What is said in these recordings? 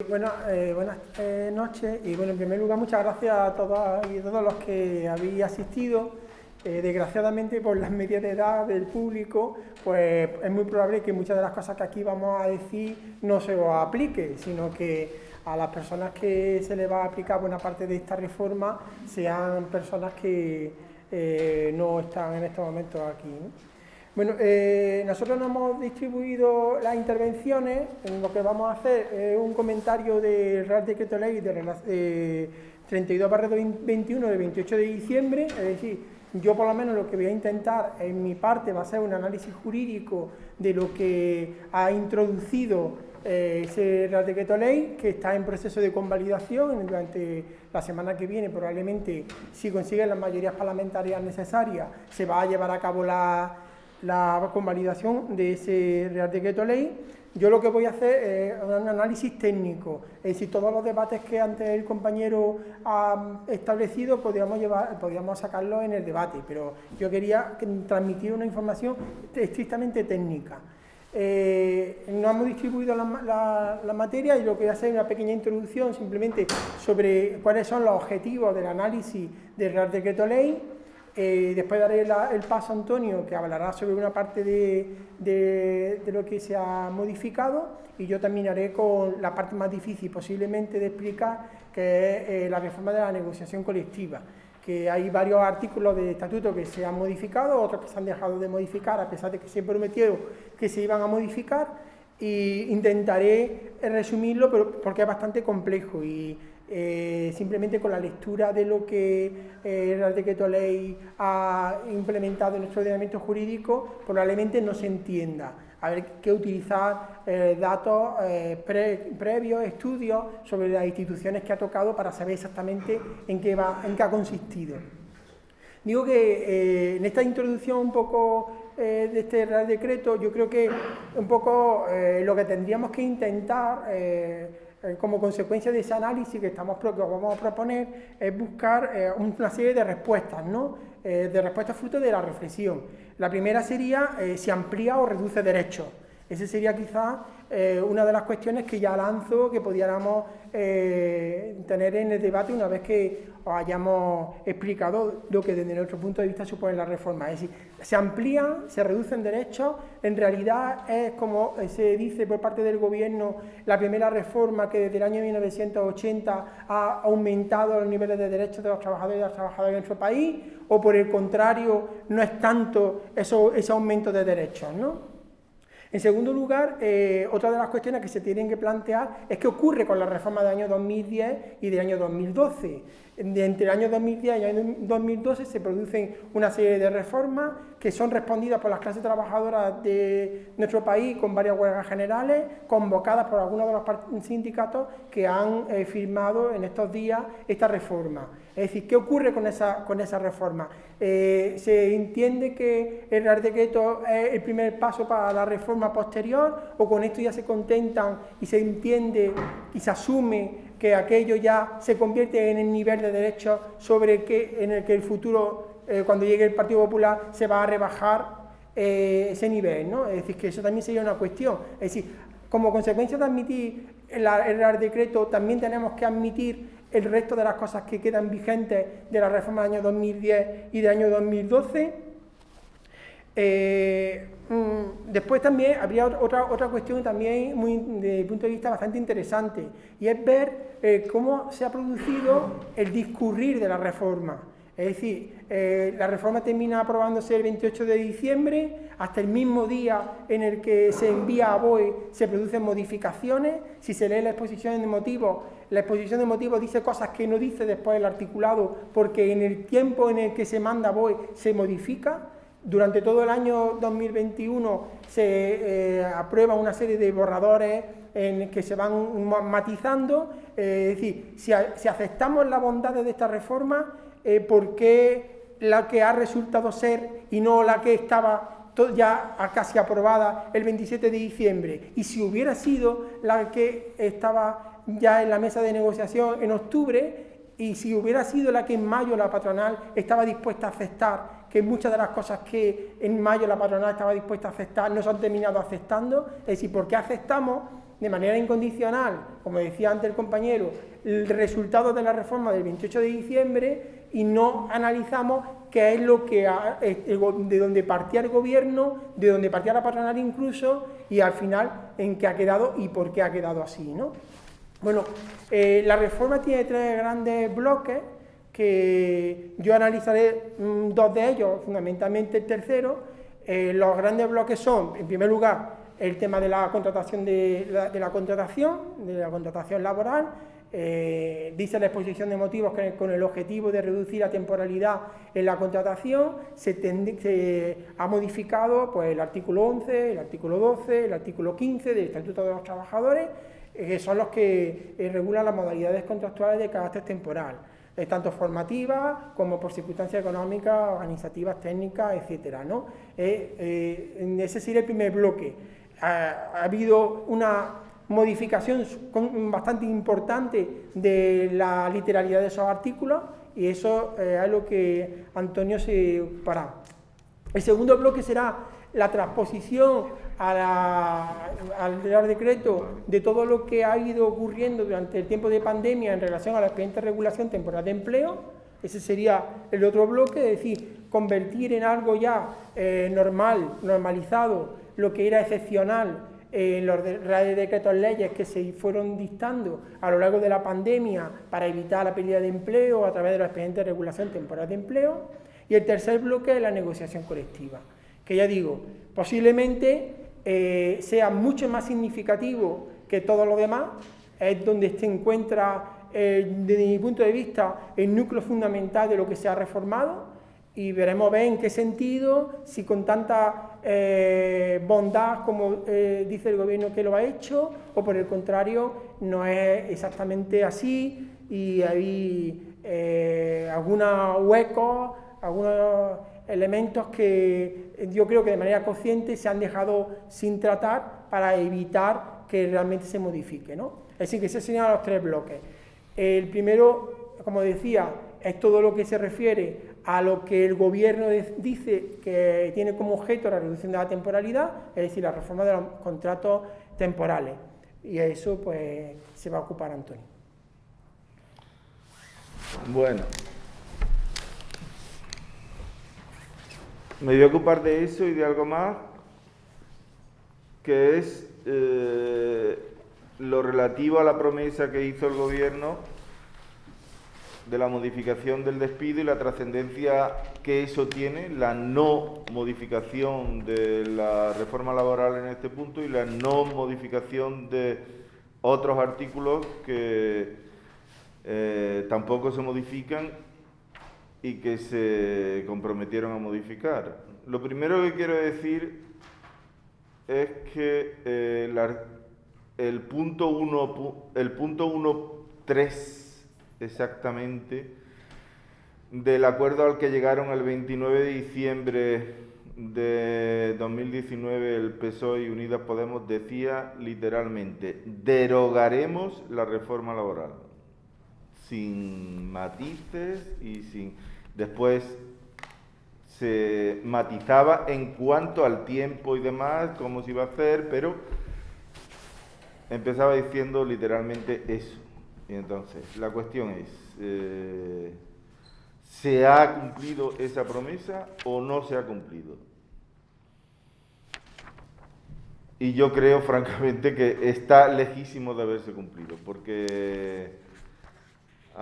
Eh, buenas eh, noches y bueno, en primer lugar muchas gracias a todas y a todos los que habéis asistido. Eh, desgraciadamente por las medias de edad del público, pues es muy probable que muchas de las cosas que aquí vamos a decir no se os aplique, sino que a las personas que se les va a aplicar buena parte de esta reforma sean personas que no están en estos momentos aquí. Bueno, eh, nosotros nos hemos distribuido las intervenciones, en lo que vamos a hacer es un comentario del Real Decreto Ley de 32 21 de 28 de diciembre, es decir, yo por lo menos lo que voy a intentar en mi parte va a ser un análisis jurídico de lo que ha introducido eh, ese Real Decreto Ley, que está en proceso de convalidación. Durante la semana que viene, probablemente si consiguen las mayorías parlamentarias necesarias, se va a llevar a cabo la la convalidación de ese Real Decreto Ley, yo lo que voy a hacer es un análisis técnico, es decir, todos los debates que antes el compañero ha establecido podríamos, llevar, podríamos sacarlos en el debate, pero yo quería transmitir una información estrictamente técnica. Eh, no hemos distribuido la, la, materia y lo que voy a hacer es una pequeña introducción simplemente sobre cuáles son los objetivos del análisis del Real Decreto Ley, eh, después daré el paso a Antonio, que hablará sobre una parte de, lo que se ha modificado, y yo terminaré con la parte más difícil posiblemente de explicar, que es eh, la reforma de la negociación colectiva, que hay varios artículos de estatuto que se han modificado, otros que se han dejado de modificar, a pesar de que se prometió que se iban a modificar, e intentaré resumirlo, pero porque es bastante complejo y eh, simplemente con la lectura de lo que eh, el Real Decreto Ley ha implementado en nuestro ordenamiento jurídico, probablemente no se entienda. Haber que utilizar eh, datos previos, estudios sobre las instituciones que ha tocado para saber exactamente en qué, va, en qué ha consistido. Digo que en esta introducción un poco de este Real Decreto, yo creo que un poco lo que tendríamos que intentar eh, como consecuencia de ese análisis que, estamos, que vamos a proponer es buscar eh, una serie de respuestas, ¿no? Eh, de respuestas fruto de la reflexión. La primera sería si amplía o reduce derechos. Esa sería quizás una de las cuestiones que ya lanzo, que pudiéramos tener en el debate una vez que os hayamos explicado lo que desde nuestro punto de vista supone la reforma. Es decir, se amplían, se reducen derechos, en realidad es como se dice por parte del gobierno la primera reforma que desde el año 1980 ha aumentado los niveles de derechos de los trabajadores y las trabajadoras en nuestro país, o por el contrario, no es tanto eso, ese aumento de derechos, ¿no? En segundo lugar, eh, otra de las cuestiones que se tienen que plantear es qué ocurre con la reforma del año 2010 y del año 2012. Entre el año 2010 y el año 2012 se producen una serie de reformas que son respondidas por las clases trabajadoras de nuestro país con varias huelgas generales, convocadas por algunos de los sindicatos que han eh, firmado en estos días esta reforma. Es decir, ¿qué ocurre con esa, con esa reforma? Eh, ¿Se entiende que el Real Decreto es el primer paso para la reforma posterior o con esto ya se contentan y se entiende y se asume que aquello ya se convierte en el nivel de derechos sobre que, en el que el futuro, eh, cuando llegue el Partido Popular, se va a rebajar eh, ese nivel, ¿no? Es decir, que eso también sería una cuestión. Es decir, como consecuencia de admitir el, el decreto, también tenemos que admitir el resto de las cosas que quedan vigentes de la reforma del año 2010 y del año 2012 eh, mm, después también habría otra, otra cuestión también muy, desde punto de vista bastante interesante y es ver eh, cómo se ha producido el discurrir de la reforma. Es decir, eh, la reforma termina aprobándose el 28 de diciembre, hasta el mismo día en el que se envía a BOE se producen modificaciones, si se lee la exposición de motivos, la exposición de motivos dice cosas que no dice después el articulado, porque en el tiempo en el que se manda BOE se modifica, durante todo el año 2021 se eh, aprueba una serie de borradores en que se van matizando, eh, es decir, si, aceptamos las bondades de esta reforma, eh, ¿por qué la que ha resultado ser y no la que estaba ya casi aprobada el 27 de diciembre? Y si hubiera sido la que estaba ya en la mesa de negociación en octubre, y si hubiera sido la que en mayo la patronal estaba dispuesta a aceptar que muchas de las cosas que en mayo la patronal estaba dispuesta a aceptar no se han terminado aceptando, es decir, ¿por qué aceptamos de manera incondicional, como decía antes el compañero, el resultado de la reforma del 28 de diciembre y no analizamos qué es lo que de donde partía el gobierno, de donde partía la patronal incluso, y al final en qué ha quedado y por qué ha quedado así. ¿no? Bueno, eh, la reforma tiene tres grandes bloques que yo analizaré mm, dos de ellos, fundamentalmente el tercero. Eh, los grandes bloques son, en primer lugar, el tema de la contratación de la, contratación, de la contratación laboral, eh, dice la exposición de motivos que con el objetivo de reducir la temporalidad en la contratación. Se, ha modificado pues, el artículo 11, el artículo 12, el artículo 15 del Estatuto de los Trabajadores, que son los que eh, regulan las modalidades contractuales de carácter temporal, tanto formativas como por circunstancias económicas, organizativas, técnicas, etcétera. ¿no? ese sería el primer bloque. ha habido una modificación bastante importante de la literalidad de esos artículos y eso eh, es lo que Antonio se para. El segundo bloque será la transposición al Real Decreto de todo lo que ha ido ocurriendo durante el tiempo de pandemia en relación a la expediente regulación temporal de empleo. Ese sería el otro bloque, es decir, convertir en algo ya eh, normal, normalizado, lo que era excepcional en los reales decretos leyes que se fueron dictando a lo largo de la pandemia para evitar la pérdida de empleo a través de los expedientes de regulación temporal de empleo. Y el tercer bloque es la negociación colectiva, que ya digo, posiblemente eh, sea mucho más significativo que todo lo demás, es donde se encuentra, eh, desde mi punto de vista, el núcleo fundamental de lo que se ha reformado y veremos ver en qué sentido, si con tanta eh, bondad como eh, dice el gobierno que lo ha hecho, o por el contrario, no es exactamente así y hay eh, algunos huecos, algunos elementos que yo creo que de manera consciente se han dejado sin tratar para evitar que realmente se modifique. ¿no? Es decir, que se señalan los tres bloques. El primero, como decía, es todo lo que se refiere a lo que el gobierno dice que tiene como objeto la reducción de la temporalidad, es decir, la reforma de los contratos temporales. Y a eso pues se va a ocupar Antonio. Bueno. Me voy a ocupar de eso y de algo más, que es eh, lo relativo a la promesa que hizo el gobierno de la modificación del despido y la trascendencia que eso tiene, la no modificación de la reforma laboral en este punto y la no modificación de otros artículos que eh, tampoco se modifican y que se comprometieron a modificar. Lo primero que quiero decir es que eh, el punto 1, el punto 1.3 exactamente del acuerdo al que llegaron el 29 de diciembre de 2019 el PSOE y Unidas Podemos decía literalmente, derogaremos la reforma laboral, sin matices y sin... Después se matizaba en cuanto al tiempo y demás, cómo se iba a hacer, pero empezaba diciendo literalmente eso. Y entonces, la cuestión es, eh, ¿se ha cumplido esa promesa o no se ha cumplido? Y yo creo, francamente, que está lejísimo de haberse cumplido, porque,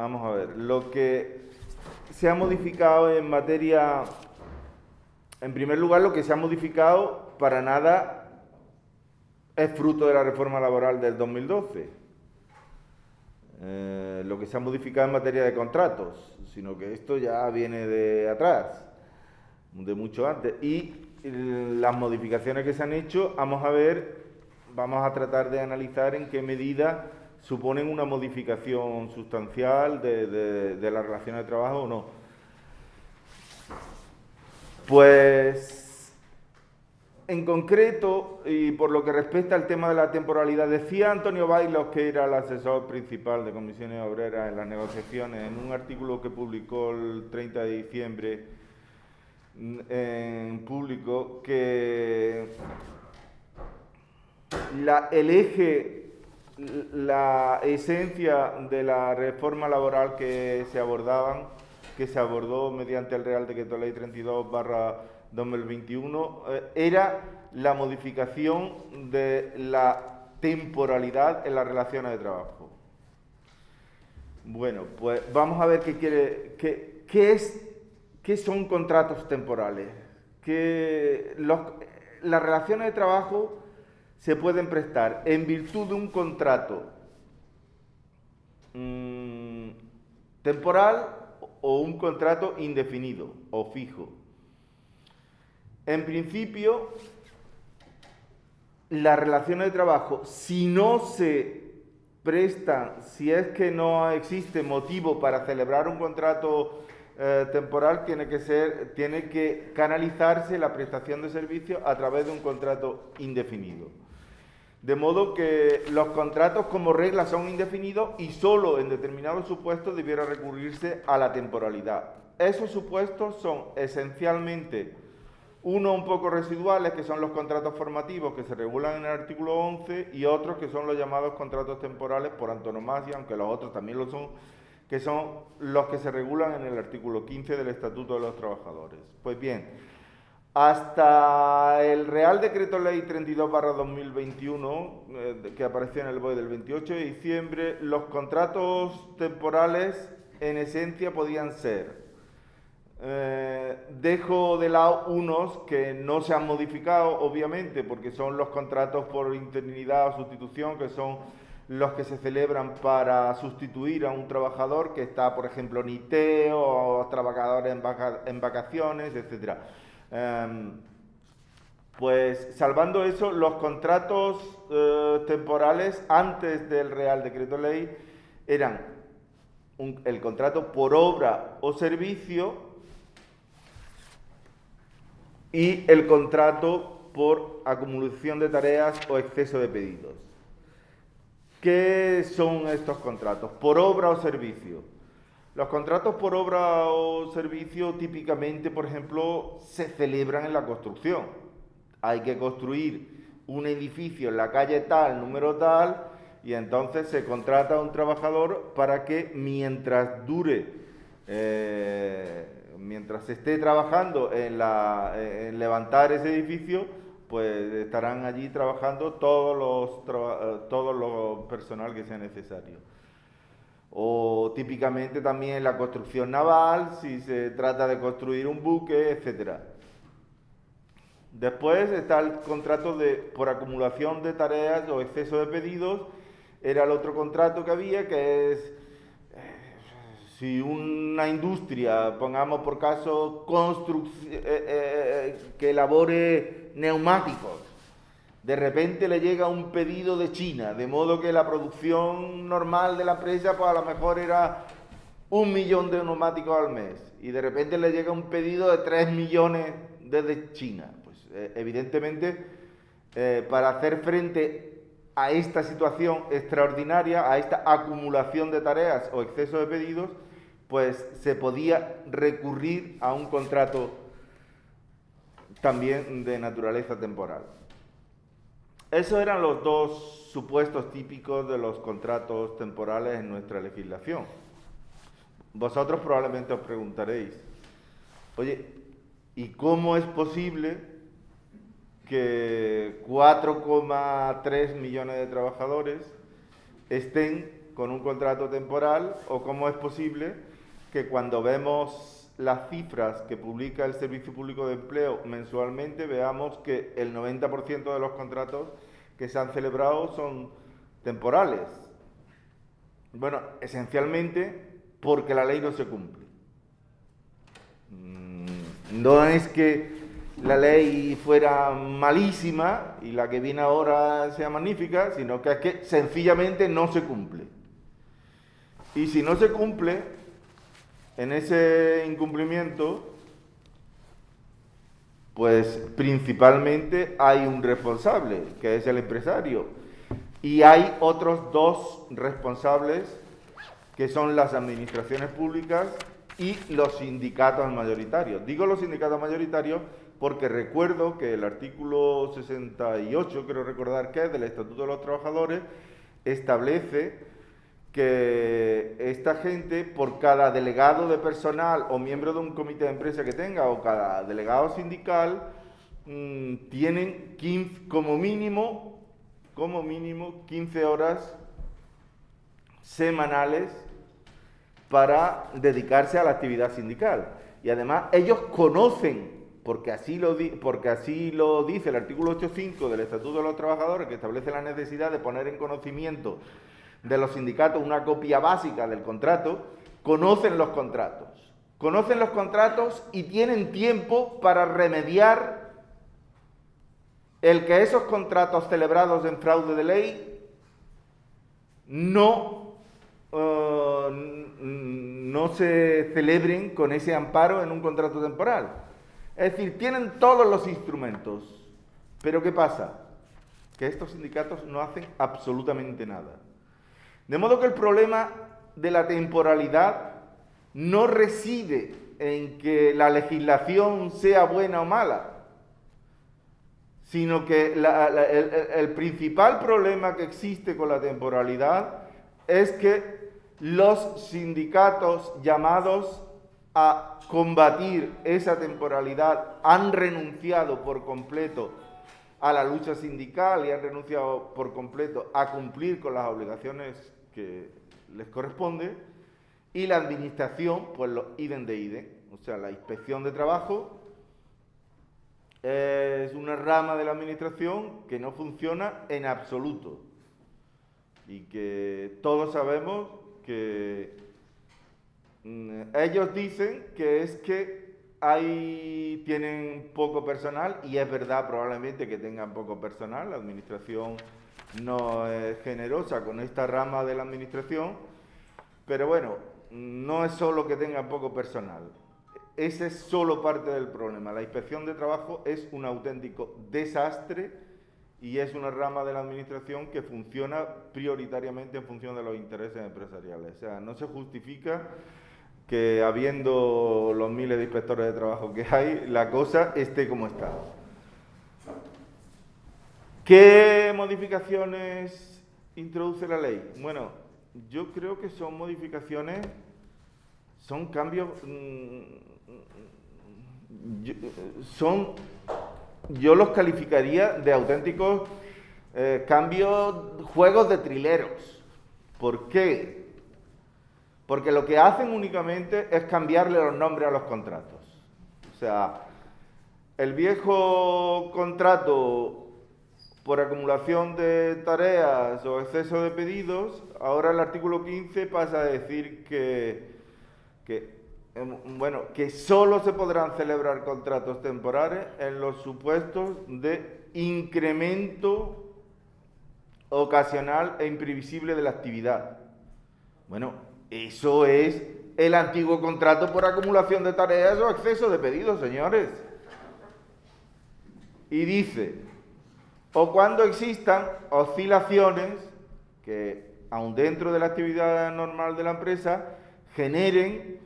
vamos a ver, lo que se ha modificado en materia, en primer lugar, lo que se ha modificado para nada es fruto de la reforma laboral del 2012 eh, lo que se ha modificado en materia de contratos, sino que esto ya viene de atrás, de mucho antes. Y las modificaciones que se han hecho, vamos a ver, vamos a tratar de analizar en qué medida suponen una modificación sustancial de, la relación de trabajo o no. Pues en concreto, y por lo que respecta al tema de la temporalidad, decía Antonio Bailos, que era el asesor principal de comisiones obreras en las negociaciones, en un artículo que publicó el 30 de diciembre en público, que el eje la esencia de la reforma laboral que se abordaban, que se abordó mediante el Real Decreto Ley 32 barra 2021, eh, era la modificación de la temporalidad en las relaciones de trabajo. Bueno, pues vamos a ver qué quiere, qué, qué es, qué son contratos temporales. Que las relaciones de trabajo se pueden prestar en virtud de un contrato mm, temporal o un contrato indefinido o fijo. En principio, las relaciones de trabajo, si no se prestan, si es que no existe motivo para celebrar un contrato eh, temporal, tiene que, ser, tiene que canalizarse la prestación de servicios a través de un contrato indefinido. De modo que los contratos como regla son indefinidos y solo en determinados supuestos debiera recurrirse a la temporalidad. Esos supuestos son esencialmente uno un poco residuales, que son los contratos formativos que se regulan en el artículo 11, y otros que son los llamados contratos temporales por antonomasia, aunque los otros también lo son, que son los que se regulan en el artículo 15 del Estatuto de los Trabajadores. Pues bien, hasta el Real Decreto Ley 32 2021, eh, que apareció en el BOE del 28 de diciembre, los contratos temporales en esencia podían ser eh, dejo de lado unos que no se han modificado, obviamente, porque son los contratos por interinidad o sustitución, que son los que se celebran para sustituir a un trabajador que está, por ejemplo, en ITEO o trabajadores en, vacaciones, etc. Em, pues salvando eso, los contratos eh, temporales antes del Real Decreto Ley eran el contrato por obra o servicio y el contrato por acumulación de tareas o exceso de pedidos. ¿Qué son estos contratos? Por obra o servicio. Los contratos por obra o servicio típicamente, por ejemplo, se celebran en la construcción. Hay que construir un edificio en la calle tal, número tal, y entonces se contrata a un trabajador para que mientras dure eh, mientras se esté trabajando en, levantar ese edificio, pues estarán allí trabajando todos los, eh, todos los personal que sea necesario. O típicamente también la construcción naval, si se trata de construir un buque, etcétera. Después está el contrato de, por acumulación de tareas o exceso de pedidos. Era el otro contrato que había, que es si una industria, pongamos por caso, eh, eh, eh, que elabore neumáticos, de repente le llega un pedido de China, de modo que la producción normal de la empresa, pues a lo mejor era un millón de neumáticos al mes, y de repente le llega un pedido de tres millones desde China. Pues evidentemente, para hacer frente a esta situación extraordinaria, a esta acumulación de tareas o exceso de pedidos, pues se podía recurrir a un contrato también de naturaleza temporal. Esos eran los dos supuestos típicos de los contratos temporales en nuestra legislación. Vosotros probablemente os preguntaréis, oye, ¿y cómo es posible que 4,3 millones de trabajadores estén con un contrato temporal o cómo es posible que cuando vemos las cifras que publica el Servicio Público de Empleo mensualmente, veamos que el 90% de los contratos que se han celebrado son temporales. Bueno, esencialmente porque la ley no se cumple. Mm, no es que la ley fuera malísima y la que viene ahora sea magnífica, sino que es que sencillamente no se cumple. Y si no se cumple, en ese incumplimiento, pues principalmente hay un responsable, que es el empresario, y hay otros dos responsables, que son las administraciones públicas y los sindicatos mayoritarios. Digo los sindicatos mayoritarios porque recuerdo que el artículo 68, quiero recordar que es del Estatuto de los Trabajadores, establece que esta gente, por cada delegado de personal o miembro de un comité de empresa que tenga, o cada delegado sindical, mm, tienen 15, como mínimo, como mínimo 15 horas semanales para dedicarse a la actividad sindical. Y además ellos conocen, porque así lo, porque así lo dice el artículo 8.5 del Estatuto de los Trabajadores, que establece la necesidad de poner en conocimiento de los sindicatos una copia básica del contrato, conocen los contratos. Conocen los contratos y tienen tiempo para remediar el que esos contratos celebrados en fraude de ley no eh, no se celebren con ese amparo en un contrato temporal. Es decir, tienen todos los instrumentos. Pero ¿qué pasa? Que estos sindicatos no hacen absolutamente nada. De modo que el problema de la temporalidad no reside en que la legislación sea buena o mala, sino que el principal problema que existe con la temporalidad es que los sindicatos llamados a combatir esa temporalidad han renunciado por completo a la lucha sindical y han renunciado por completo a cumplir con las obligaciones que les corresponde y la administración, pues lo IDEN de IDEN, o sea, la inspección de trabajo es una rama de la administración que no funciona en absoluto. Y que todos sabemos que mm, ellos dicen que es que hay, tienen poco personal y es verdad probablemente que tengan poco personal, la administración no es generosa con esta rama de la administración, pero bueno, no es solo que tengan poco personal, ese es solo parte del problema. La inspección de trabajo es un auténtico desastre y es una rama de la administración que funciona prioritariamente en función de los intereses empresariales. O sea, no se justifica que habiendo los miles de inspectores de trabajo que hay, la cosa esté como está. ¿Qué modificaciones introduce la ley? Bueno, yo creo que son modificaciones, son cambios, mm, son yo los calificaría de auténticos eh, cambios, juegos de trileros. ¿Por qué? Porque lo que hacen únicamente es cambiarle los nombres a los contratos. O sea, el viejo contrato por acumulación de tareas o exceso de pedidos, ahora el artículo 15 pasa a decir que, Em, bueno, que solo se podrán celebrar contratos temporales en los supuestos de incremento ocasional e imprevisible de la actividad. Bueno, eso es el antiguo contrato por acumulación de tareas o exceso de pedidos, señores. Y dice, o cuando existan oscilaciones que, aun dentro de la actividad normal de la empresa, generen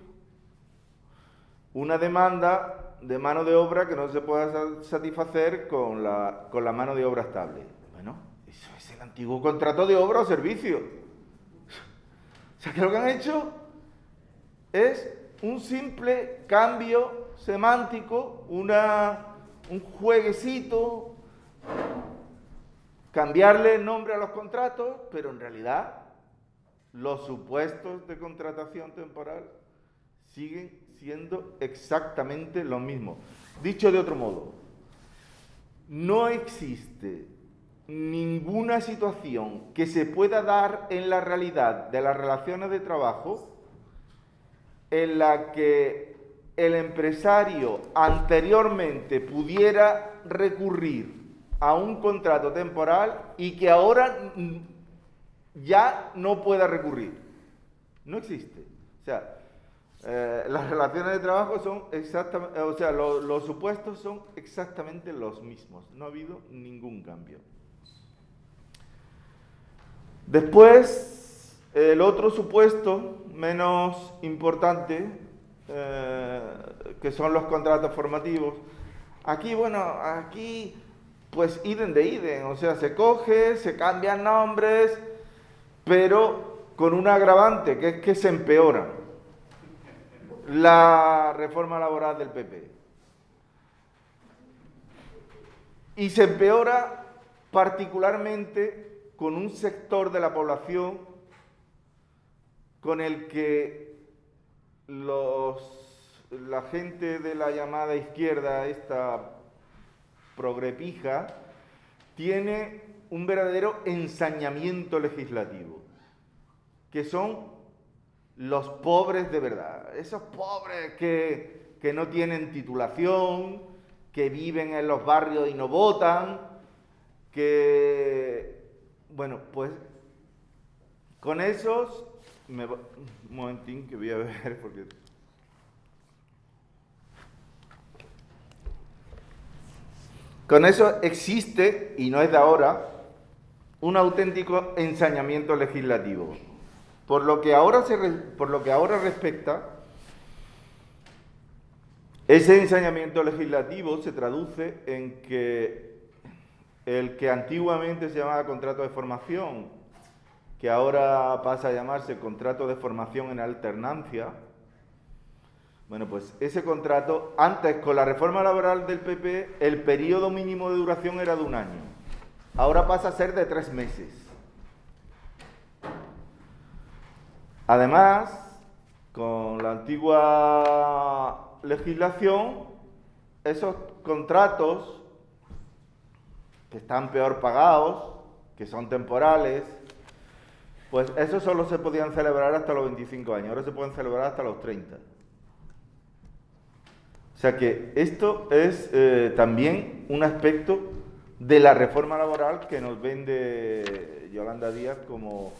una demanda de mano de obra que no se pueda satisfacer con la, con la mano de obra estable. Bueno, eso es el antiguo contrato de obra o servicio. O sea, que lo que han hecho es un simple cambio semántico, una, un jueguecito, cambiarle el nombre a los contratos, pero en realidad los supuestos de contratación temporal siguen siendo exactamente lo mismo. Dicho de otro modo, no existe ninguna situación que se pueda dar en la realidad de las relaciones de trabajo en la que el empresario anteriormente pudiera recurrir a un contrato temporal y que ahora ya no pueda recurrir. No existe. O sea, eh, las relaciones de trabajo son exactamente, o sea, los supuestos son exactamente los mismos. No ha habido ningún cambio. Después, el otro supuesto menos importante, eh, que son los contratos formativos. Aquí, bueno, aquí, pues, iden de iden, o sea, se coge, se cambian nombres, pero con un agravante, que es que se empeora la reforma laboral del PP. Y se empeora particularmente con un sector de la población con el que los, la gente de la llamada izquierda, esta progrepija, tiene un verdadero ensañamiento legislativo, que son los pobres de verdad, esos pobres que, que no tienen titulación, que viven en los barrios y no votan, que, bueno, pues con esos, un momentín que voy a ver porque... Con eso existe, y no es de ahora, un auténtico ensañamiento legislativo. Por lo que ahora, se, por lo que ahora respecta, ese ensañamiento legislativo se traduce en que el que antiguamente se llamaba contrato de formación, que ahora pasa a llamarse contrato de formación en alternancia, bueno, pues ese contrato, antes con la reforma laboral del PP, el periodo mínimo de duración era de un año. Ahora pasa a ser de tres meses. Además, con la antigua legislación, esos contratos que están peor pagados, que son temporales, pues esos solo se podían celebrar hasta los 25 años, ahora se pueden celebrar hasta los 30. O sea que esto es eh, también un aspecto de la reforma laboral que nos vende Yolanda Díaz como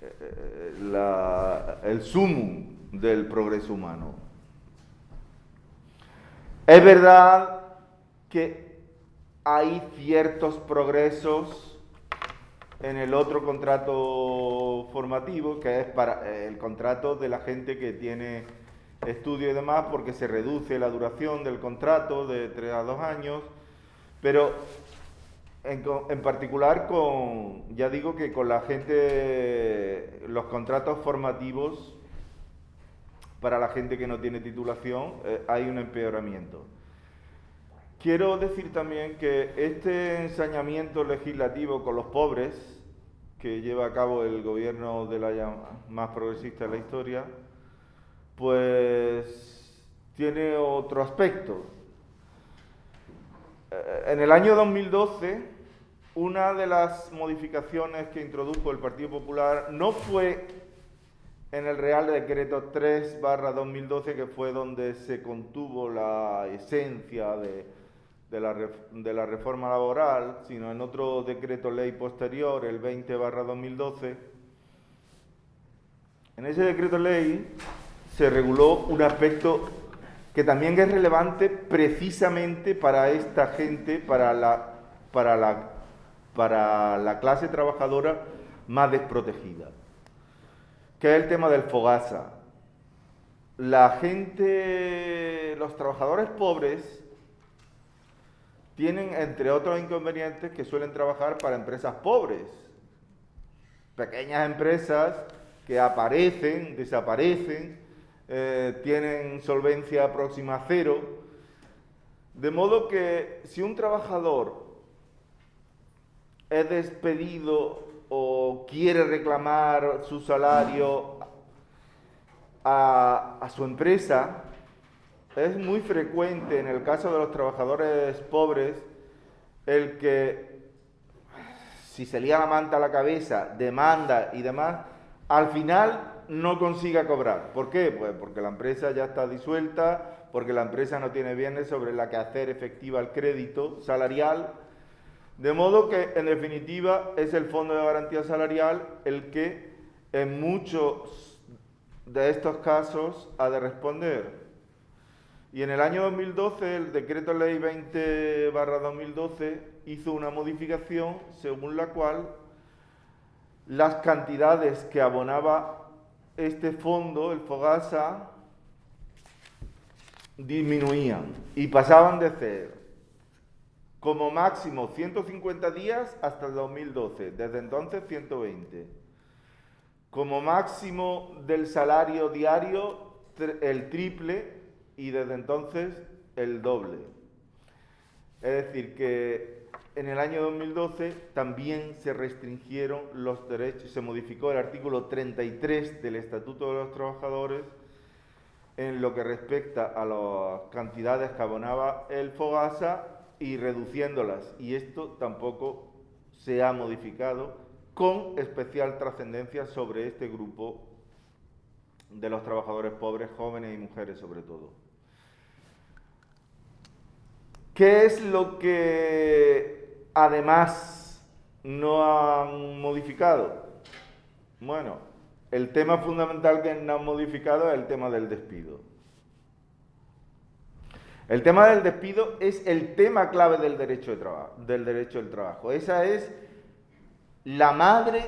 eh, eh, el sumum del progreso humano. Es verdad que hay ciertos progresos en el otro contrato formativo, que es para el contrato de la gente que tiene estudio y demás, porque se reduce la duración del contrato de 3 a 2 años, pero en, particular con, ya digo que con la gente, los contratos formativos para la gente que no tiene titulación eh, hay un empeoramiento. Quiero decir también que este ensañamiento legislativo con los pobres que lleva a cabo el gobierno de la más progresista de la historia, pues tiene otro aspecto. Eh, en el año 2012, una de las modificaciones que introdujo el Partido Popular no fue en el Real Decreto 3 barra 2012, que fue donde se contuvo la esencia de, la, de, la, reforma laboral, sino en otro decreto ley posterior, el 20 barra 2012. En ese decreto ley se reguló un aspecto que también es relevante precisamente para esta gente, para la, para la, para la clase trabajadora más desprotegida, que es el tema del fogasa. La gente, los trabajadores pobres, tienen, entre otros inconvenientes, que suelen trabajar para empresas pobres, pequeñas empresas que aparecen, desaparecen, eh, tienen solvencia próxima a cero. De modo que si un trabajador es despedido o quiere reclamar su salario a, a, su empresa, es muy frecuente en el caso de los trabajadores pobres el que si se lía la manta a la cabeza, demanda y demás, al final no consiga cobrar. ¿Por qué? Pues porque la empresa ya está disuelta, porque la empresa no tiene bienes sobre la que hacer efectiva el crédito salarial. De modo que, en definitiva, es el Fondo de Garantía Salarial el que en muchos de estos casos ha de responder. Y en el año 2012, el decreto ley 20 2012 hizo una modificación según la cual las cantidades que abonaba este fondo, el Fogasa, disminuían y pasaban de ser como máximo 150 días hasta el 2012, desde entonces 120. Como máximo del salario diario el triple y desde entonces el doble. Es decir, que en el año 2012 también se restringieron los derechos, se modificó el artículo 33 del Estatuto de los Trabajadores en lo que respecta a las cantidades que abonaba el FOGASA y reduciéndolas. Y esto tampoco se ha modificado con especial trascendencia sobre este grupo de los trabajadores pobres, jóvenes y mujeres sobre todo. ¿Qué es lo que además no han modificado? Bueno, el tema fundamental que no han modificado es el tema del despido. El tema del despido es el tema clave del derecho, de trabajo, del derecho del trabajo. Esa es la madre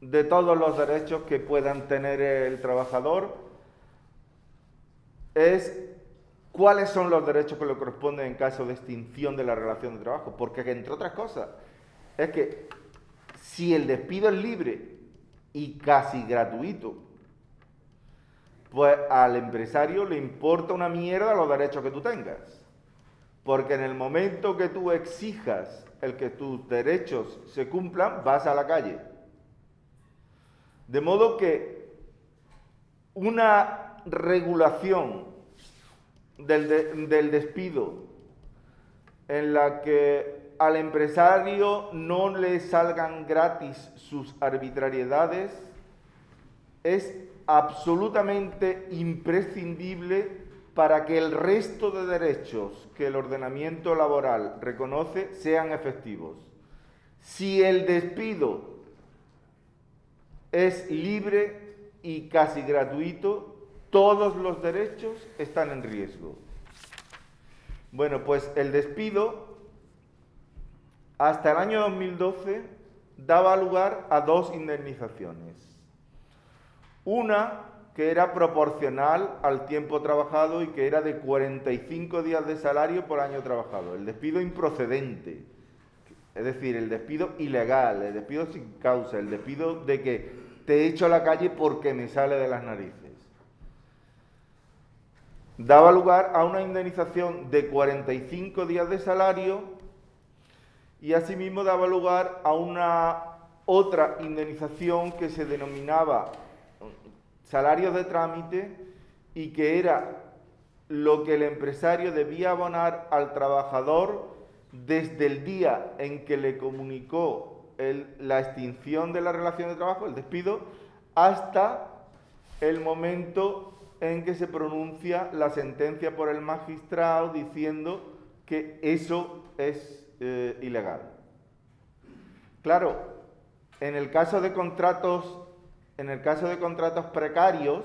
de todos los derechos que puedan tener el trabajador. Es cuáles son los derechos que le corresponden en caso de extinción de la relación de trabajo. Porque, entre otras cosas, es que si el despido es libre y casi gratuito, pues al empresario le importa una mierda los derechos que tú tengas. Porque en el momento que tú exijas el que tus derechos se cumplan, vas a la calle. De modo que una regulación del, del despido en la que al empresario no le salgan gratis sus arbitrariedades es absolutamente imprescindible para que el resto de derechos que el ordenamiento laboral reconoce sean efectivos. Si el despido es libre y casi gratuito, todos los derechos están en riesgo. Bueno, pues el despido hasta el año 2012 daba lugar a dos indemnizaciones. Una que era proporcional al tiempo trabajado y que era de 45 días de salario por año trabajado. El despido improcedente, es decir, el despido ilegal, el despido sin causa, el despido de que te echo a la calle porque me sale de las narices. Daba lugar a una indemnización de 45 días de salario y asimismo daba lugar a una otra indemnización que se denominaba salarios de trámite y que era lo que el empresario debía abonar al trabajador desde el día en que le comunicó la extinción de la relación de trabajo, el despido, hasta el momento en que se pronuncia la sentencia por el magistrado diciendo que eso es eh, ilegal. Claro, en el caso de contratos en el caso de contratos precarios,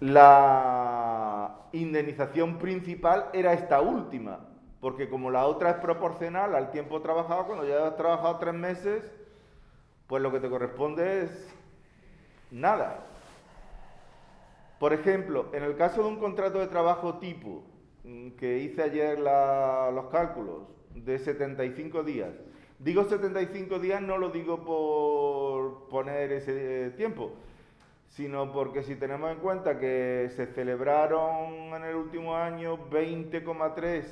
la indemnización principal era esta última, porque como la otra es proporcional al tiempo trabajado, cuando ya has trabajado tres meses, pues lo que te corresponde es nada. Por ejemplo, en el caso de un contrato de trabajo tipo, mm, que hice ayer los cálculos, de 75 días, Digo 75 días, no lo digo por poner ese tiempo, sino porque si tenemos en cuenta que se celebraron en el último año 20,3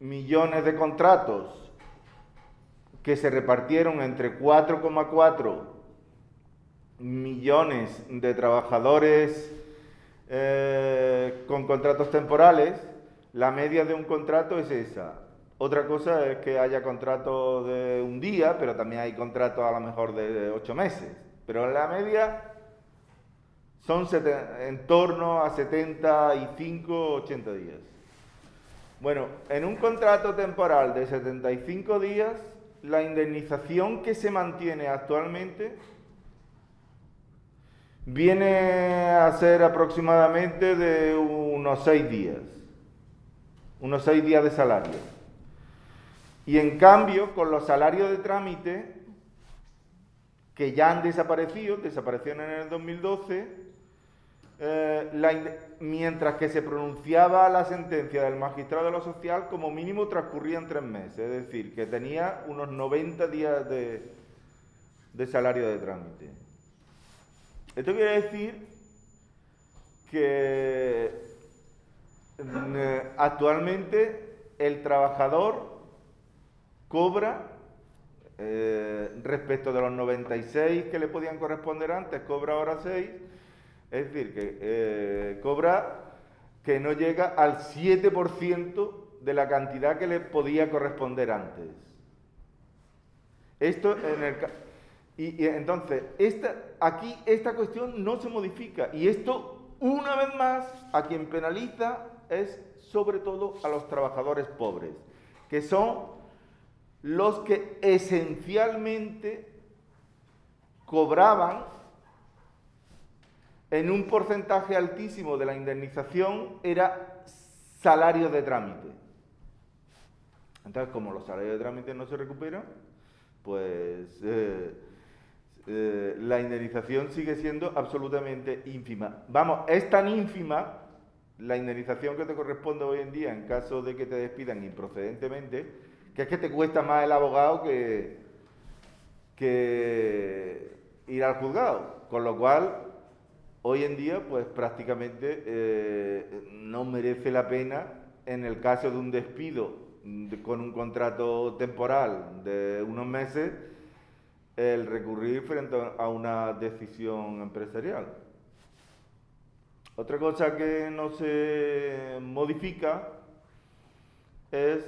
millones de contratos que se repartieron entre 4,4 millones de trabajadores eh, con contratos temporales, la media de un contrato es esa, otra cosa es que haya contratos de un día, pero también hay contratos a lo mejor de ocho meses. Pero en la media son en torno a 75, 80 días. Bueno, en un contrato temporal de 75 días, la indemnización que se mantiene actualmente viene a ser aproximadamente de unos 6 días. Unos 6 días de salario. Y en cambio, con los salarios de trámite, que ya han desaparecido, desaparecieron en el 2012, eh, mientras que se pronunciaba la sentencia del magistrado de lo social, como mínimo transcurrían tres meses, es decir, que tenía unos 90 días de, de salario de trámite. Esto quiere decir que mm, actualmente el trabajador cobra eh, respecto de los 96 que le podían corresponder antes, cobra ahora 6 es decir, que eh, cobra que no llega al 7% de la cantidad que le podía corresponder antes. Esto en el y, entonces, esta, aquí esta cuestión no se modifica. Y esto, una vez más, a quien penaliza es sobre todo a los trabajadores pobres, que son los que esencialmente cobraban en un porcentaje altísimo de la indemnización era salario de trámite. Entonces, como los salarios de trámite no se recuperan, pues eh, eh, la indemnización sigue siendo absolutamente ínfima. Vamos, es tan ínfima la indemnización que te corresponde hoy en día en caso de que te despidan improcedentemente, que es que te cuesta más el abogado que, ir al juzgado. Con lo cual, Hoy en día, pues prácticamente eh, no merece la pena, en el caso de un despido con un contrato temporal de unos meses, el recurrir frente a una decisión empresarial. Otra cosa que no se modifica es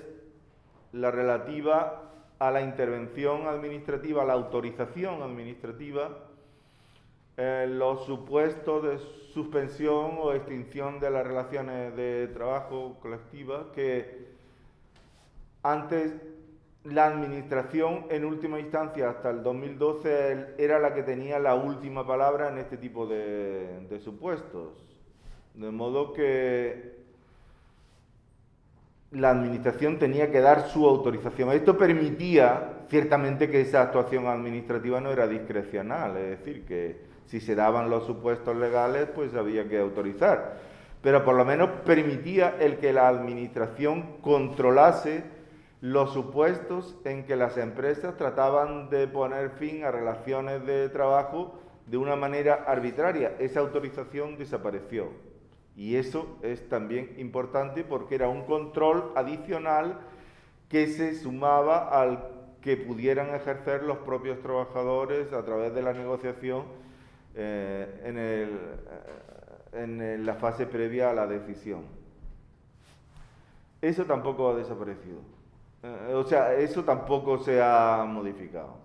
la relativa a la intervención administrativa, a la autorización administrativa eh, los supuestos de suspensión o extinción de las relaciones de trabajo colectivas que antes la administración en última instancia hasta el 2012 era la que tenía la última palabra en este tipo de, supuestos. De modo que la administración tenía que dar su autorización. Esto permitía ciertamente que esa actuación administrativa no era discrecional, es decir, que si se daban los supuestos legales, pues había que autorizar. Pero por lo menos permitía el que la administración controlase los supuestos en que las empresas trataban de poner fin a relaciones de trabajo de una manera arbitraria. Esa autorización desapareció. Y eso es también importante porque era un control adicional que se sumaba al que pudieran ejercer los propios trabajadores a través de la negociación eh, en, eh, en la fase previa a la decisión. Eso tampoco ha desaparecido. Eh, o sea, eso tampoco se ha modificado.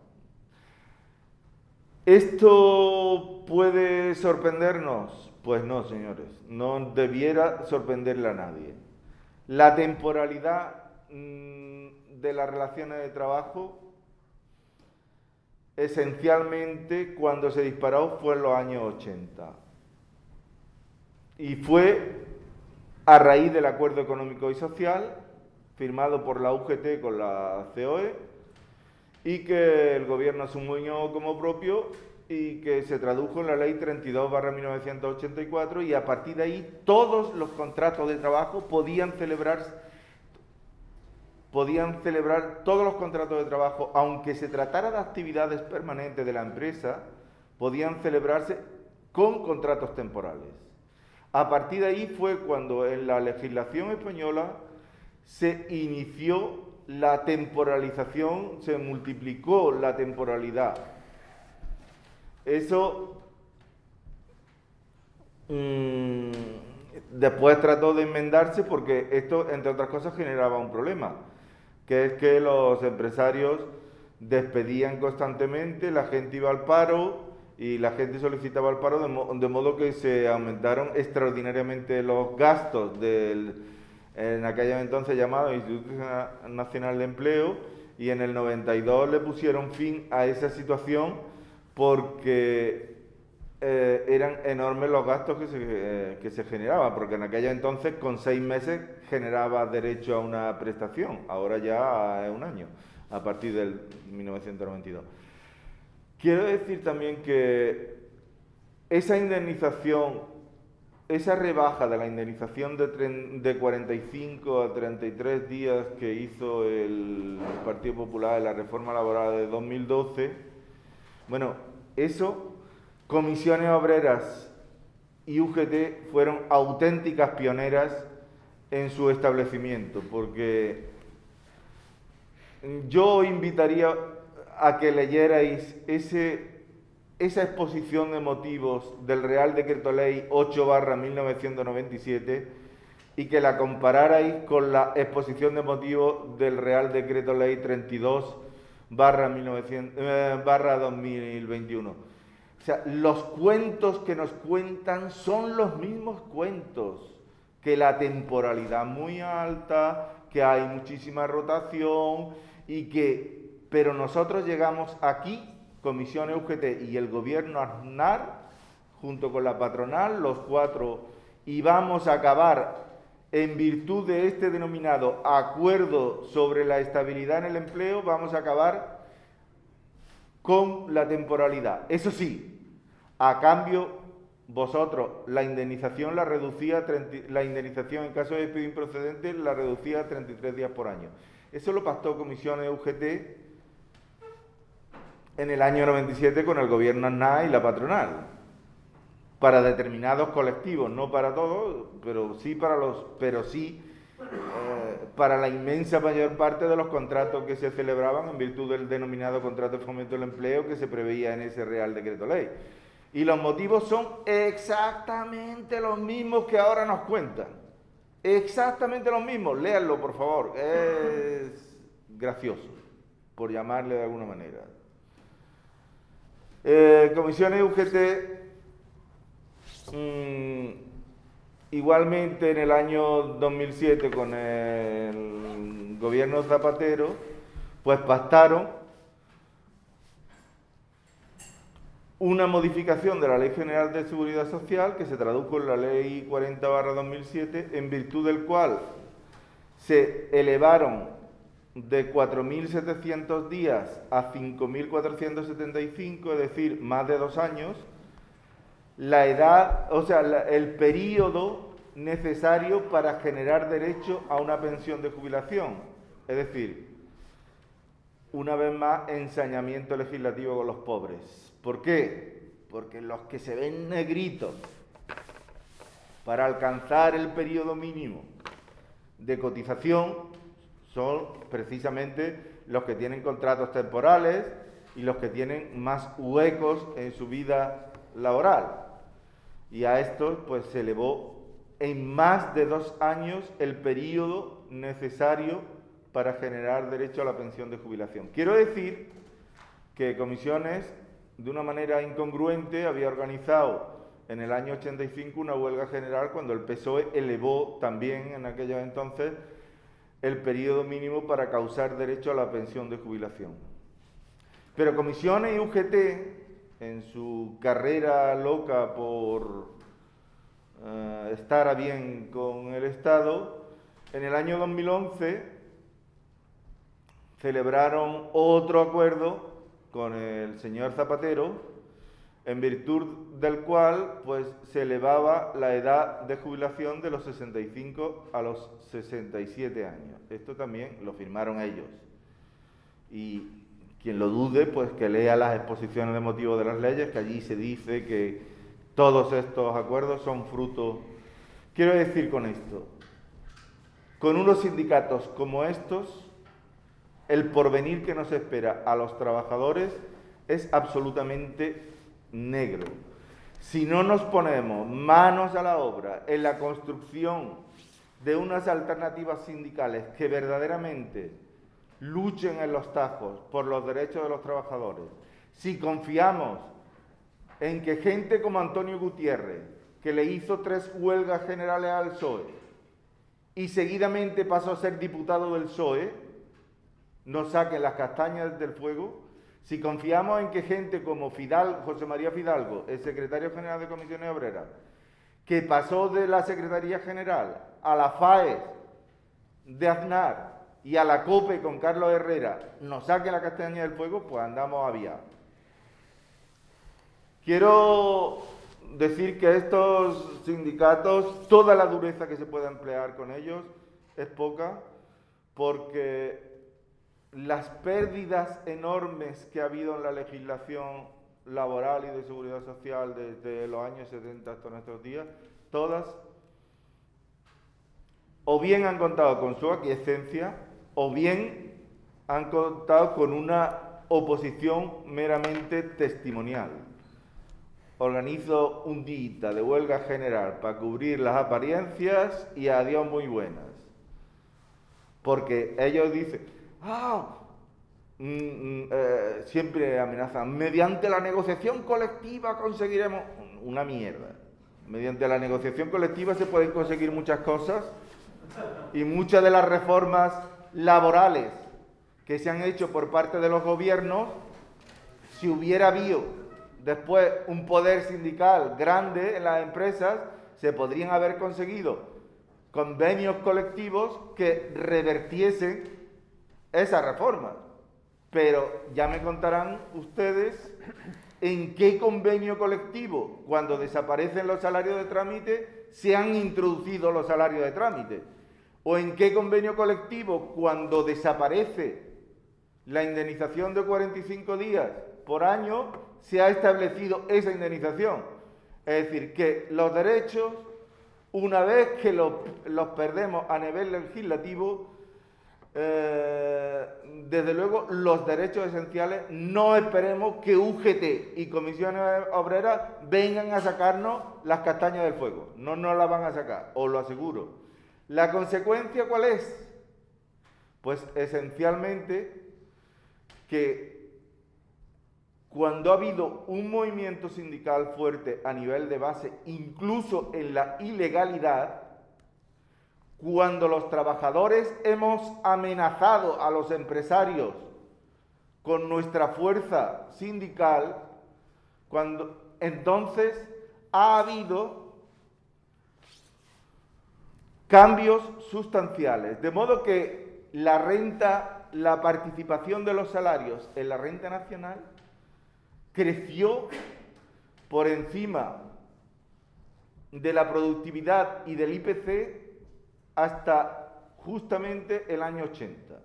¿Esto puede sorprendernos? Pues no, señores, no debiera sorprenderle a nadie. La temporalidad mm, de las relaciones de trabajo esencialmente cuando se disparó fue en los años 80. Y fue a raíz del acuerdo económico y social firmado por la UGT con la COE y que el gobierno asumió como propio y que se tradujo en la ley 32 1984 y a partir de ahí todos los contratos de trabajo podían celebrarse podían celebrar todos los contratos de trabajo, aunque se tratara de actividades permanentes de la empresa, podían celebrarse con contratos temporales. A partir de ahí fue cuando en la legislación española se inició la temporalización, se multiplicó la temporalidad. Eso mm, después trató de enmendarse porque esto, entre otras cosas, generaba un problema que es que los empresarios despedían constantemente, la gente iba al paro y la gente solicitaba el paro, de, modo que se aumentaron extraordinariamente los gastos del, en aquella entonces llamado Instituto Nacional de Empleo, y en el 92 le pusieron fin a esa situación porque eh, eran enormes los gastos que se, eh, que se generaban, porque en aquella entonces con seis meses generaba derecho a una prestación, ahora ya es un año, a partir del 1992. Quiero decir también que esa indemnización esa rebaja de la indemnización de, 45 a 33 días que hizo el Partido Popular en la reforma laboral de 2012, bueno, eso, comisiones obreras y UGT fueron auténticas pioneras en su establecimiento, porque yo invitaría a que leyerais ese, esa exposición de motivos del Real Decreto Ley 8 barra 1997 y que la compararais con la exposición de motivos del Real Decreto Ley 32 barra, 1900, eh, barra 2021. O sea, los cuentos que nos cuentan son los mismos cuentos, que la temporalidad muy alta, que hay muchísima rotación y que, pero nosotros llegamos aquí, Comisión UGT y el gobierno Aznar, junto con la patronal, los cuatro, y vamos a acabar en virtud de este denominado acuerdo sobre la estabilidad en el empleo, vamos a acabar con la temporalidad. Eso sí, a cambio, vosotros la indemnización la reducía, la indemnización en caso de despido improcedente la reducía a 33 días por año. Eso lo pactó Comisiones UGT en el año 97 con el gobierno ANA y la patronal para determinados colectivos, no para todos, pero sí para los, pero sí eh, para la inmensa mayor parte de los contratos que se celebraban en virtud del denominado contrato de fomento del empleo que se preveía en ese Real Decreto Ley. Y los motivos son exactamente los mismos que ahora nos cuentan. Exactamente los mismos. Léanlo, por favor. Es gracioso, por llamarle de alguna manera. Eh, comisiones UGT Mm, igualmente en el año 2007 con el gobierno Zapatero, pues pactaron una modificación de la Ley General de Seguridad Social que se tradujo en la Ley 40-2007, en virtud del cual se elevaron de 4.700 días a 5.475, es decir, más de dos años, la edad, o sea, el periodo necesario para generar derecho a una pensión de jubilación. Es decir, una vez más, ensañamiento legislativo con los pobres. ¿Por qué? Porque los que se ven negritos para alcanzar el periodo mínimo de cotización son precisamente los que tienen contratos temporales y los que tienen más huecos en su vida laboral y a esto pues se elevó en más de dos años el periodo necesario para generar derecho a la pensión de jubilación. Quiero decir que Comisiones, de una manera incongruente, había organizado en el año 85 una huelga general cuando el PSOE elevó también en aquellos entonces el periodo mínimo para causar derecho a la pensión de jubilación. Pero Comisiones y UGT en su carrera loca por eh, estar a bien con el Estado, en el año 2011 celebraron otro acuerdo con el señor Zapatero, en virtud del cual pues, se elevaba la edad de jubilación de los 65 a los 67 años. Esto también lo firmaron ellos. Y quien lo dude, pues que lea las exposiciones de motivos de las leyes, que allí se dice que todos estos acuerdos son fruto. Quiero decir con esto, con unos sindicatos como estos, el porvenir que nos espera a los trabajadores es absolutamente negro. Si no nos ponemos manos a la obra en la construcción de unas alternativas sindicales que verdaderamente luchen en los tajos por los derechos de los trabajadores, si confiamos en que gente como Antonio Gutiérrez, que le hizo tres huelgas generales al PSOE y seguidamente pasó a ser diputado del PSOE, nos saquen las castañas del fuego, si confiamos en que gente como José María Fidalgo, el secretario general de Comisiones Obreras, que pasó de la Secretaría General a la FAES de Aznar y a la COPE con Carlos Herrera nos saque la castaña del fuego, pues andamos a vía. Quiero decir que estos sindicatos, toda la dureza que se pueda emplear con ellos es poca, porque las pérdidas enormes que ha habido en la legislación laboral y de seguridad social desde los años 70 hasta nuestros días, todas o bien han contado con su aquiescencia o bien han contado con una oposición meramente testimonial. Organizo un día de huelga general para cubrir las apariencias y adiós muy buenas. Porque ellos dicen, ah, mm, mm, eh, siempre amenazan, mediante la negociación colectiva conseguiremos una mierda. Mediante la negociación colectiva se pueden conseguir muchas cosas y muchas de las reformas laborales que se han hecho por parte de los gobiernos, si hubiera habido después un poder sindical grande en las empresas, se podrían haber conseguido convenios colectivos que revertiesen esa reforma. Pero ya me contarán ustedes en qué convenio colectivo, cuando desaparecen los salarios de trámite, se han introducido los salarios de trámite. O en qué convenio colectivo, cuando desaparece la indemnización de 45 días por año, se ha establecido esa indemnización. Es decir, que los derechos, una vez que los, perdemos a nivel legislativo, eh, desde luego los derechos esenciales no esperemos que UGT y comisiones obreras vengan a sacarnos las castañas del fuego. No nos las van a sacar, os lo aseguro. ¿La consecuencia cuál es? Pues esencialmente que cuando ha habido un movimiento sindical fuerte a nivel de base, incluso en la ilegalidad, cuando los trabajadores hemos amenazado a los empresarios con nuestra fuerza sindical, cuando entonces ha habido cambios sustanciales, de modo que la renta la participación de los salarios en la renta nacional creció por encima de la productividad y del IPC hasta justamente el año 80,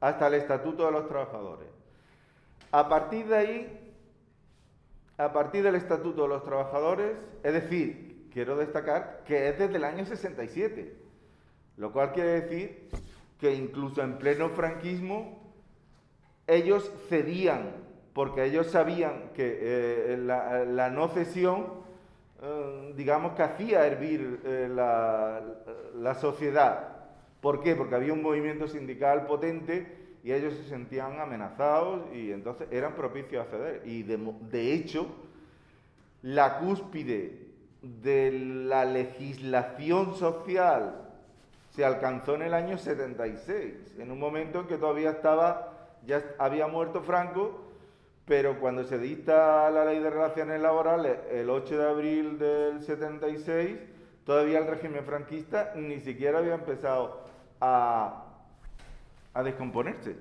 hasta el Estatuto de los Trabajadores. A partir de ahí, a partir del Estatuto de los Trabajadores, es decir, quiero destacar que es desde el año 67, lo cual quiere decir que incluso en pleno franquismo ellos cedían, porque ellos sabían que eh, la, no cesión, digamos que hacía hervir eh, la, la, sociedad. ¿Por qué? Porque había un movimiento sindical potente y ellos se sentían amenazados y entonces eran propicios a ceder. Y de, de hecho, la cúspide de la legislación social se alcanzó en el año 76, en un momento en que todavía estaba, ya había muerto Franco, pero cuando se dicta la ley de relaciones laborales el 8 de abril del 76, todavía el régimen franquista ni siquiera había empezado a, a descomponerse.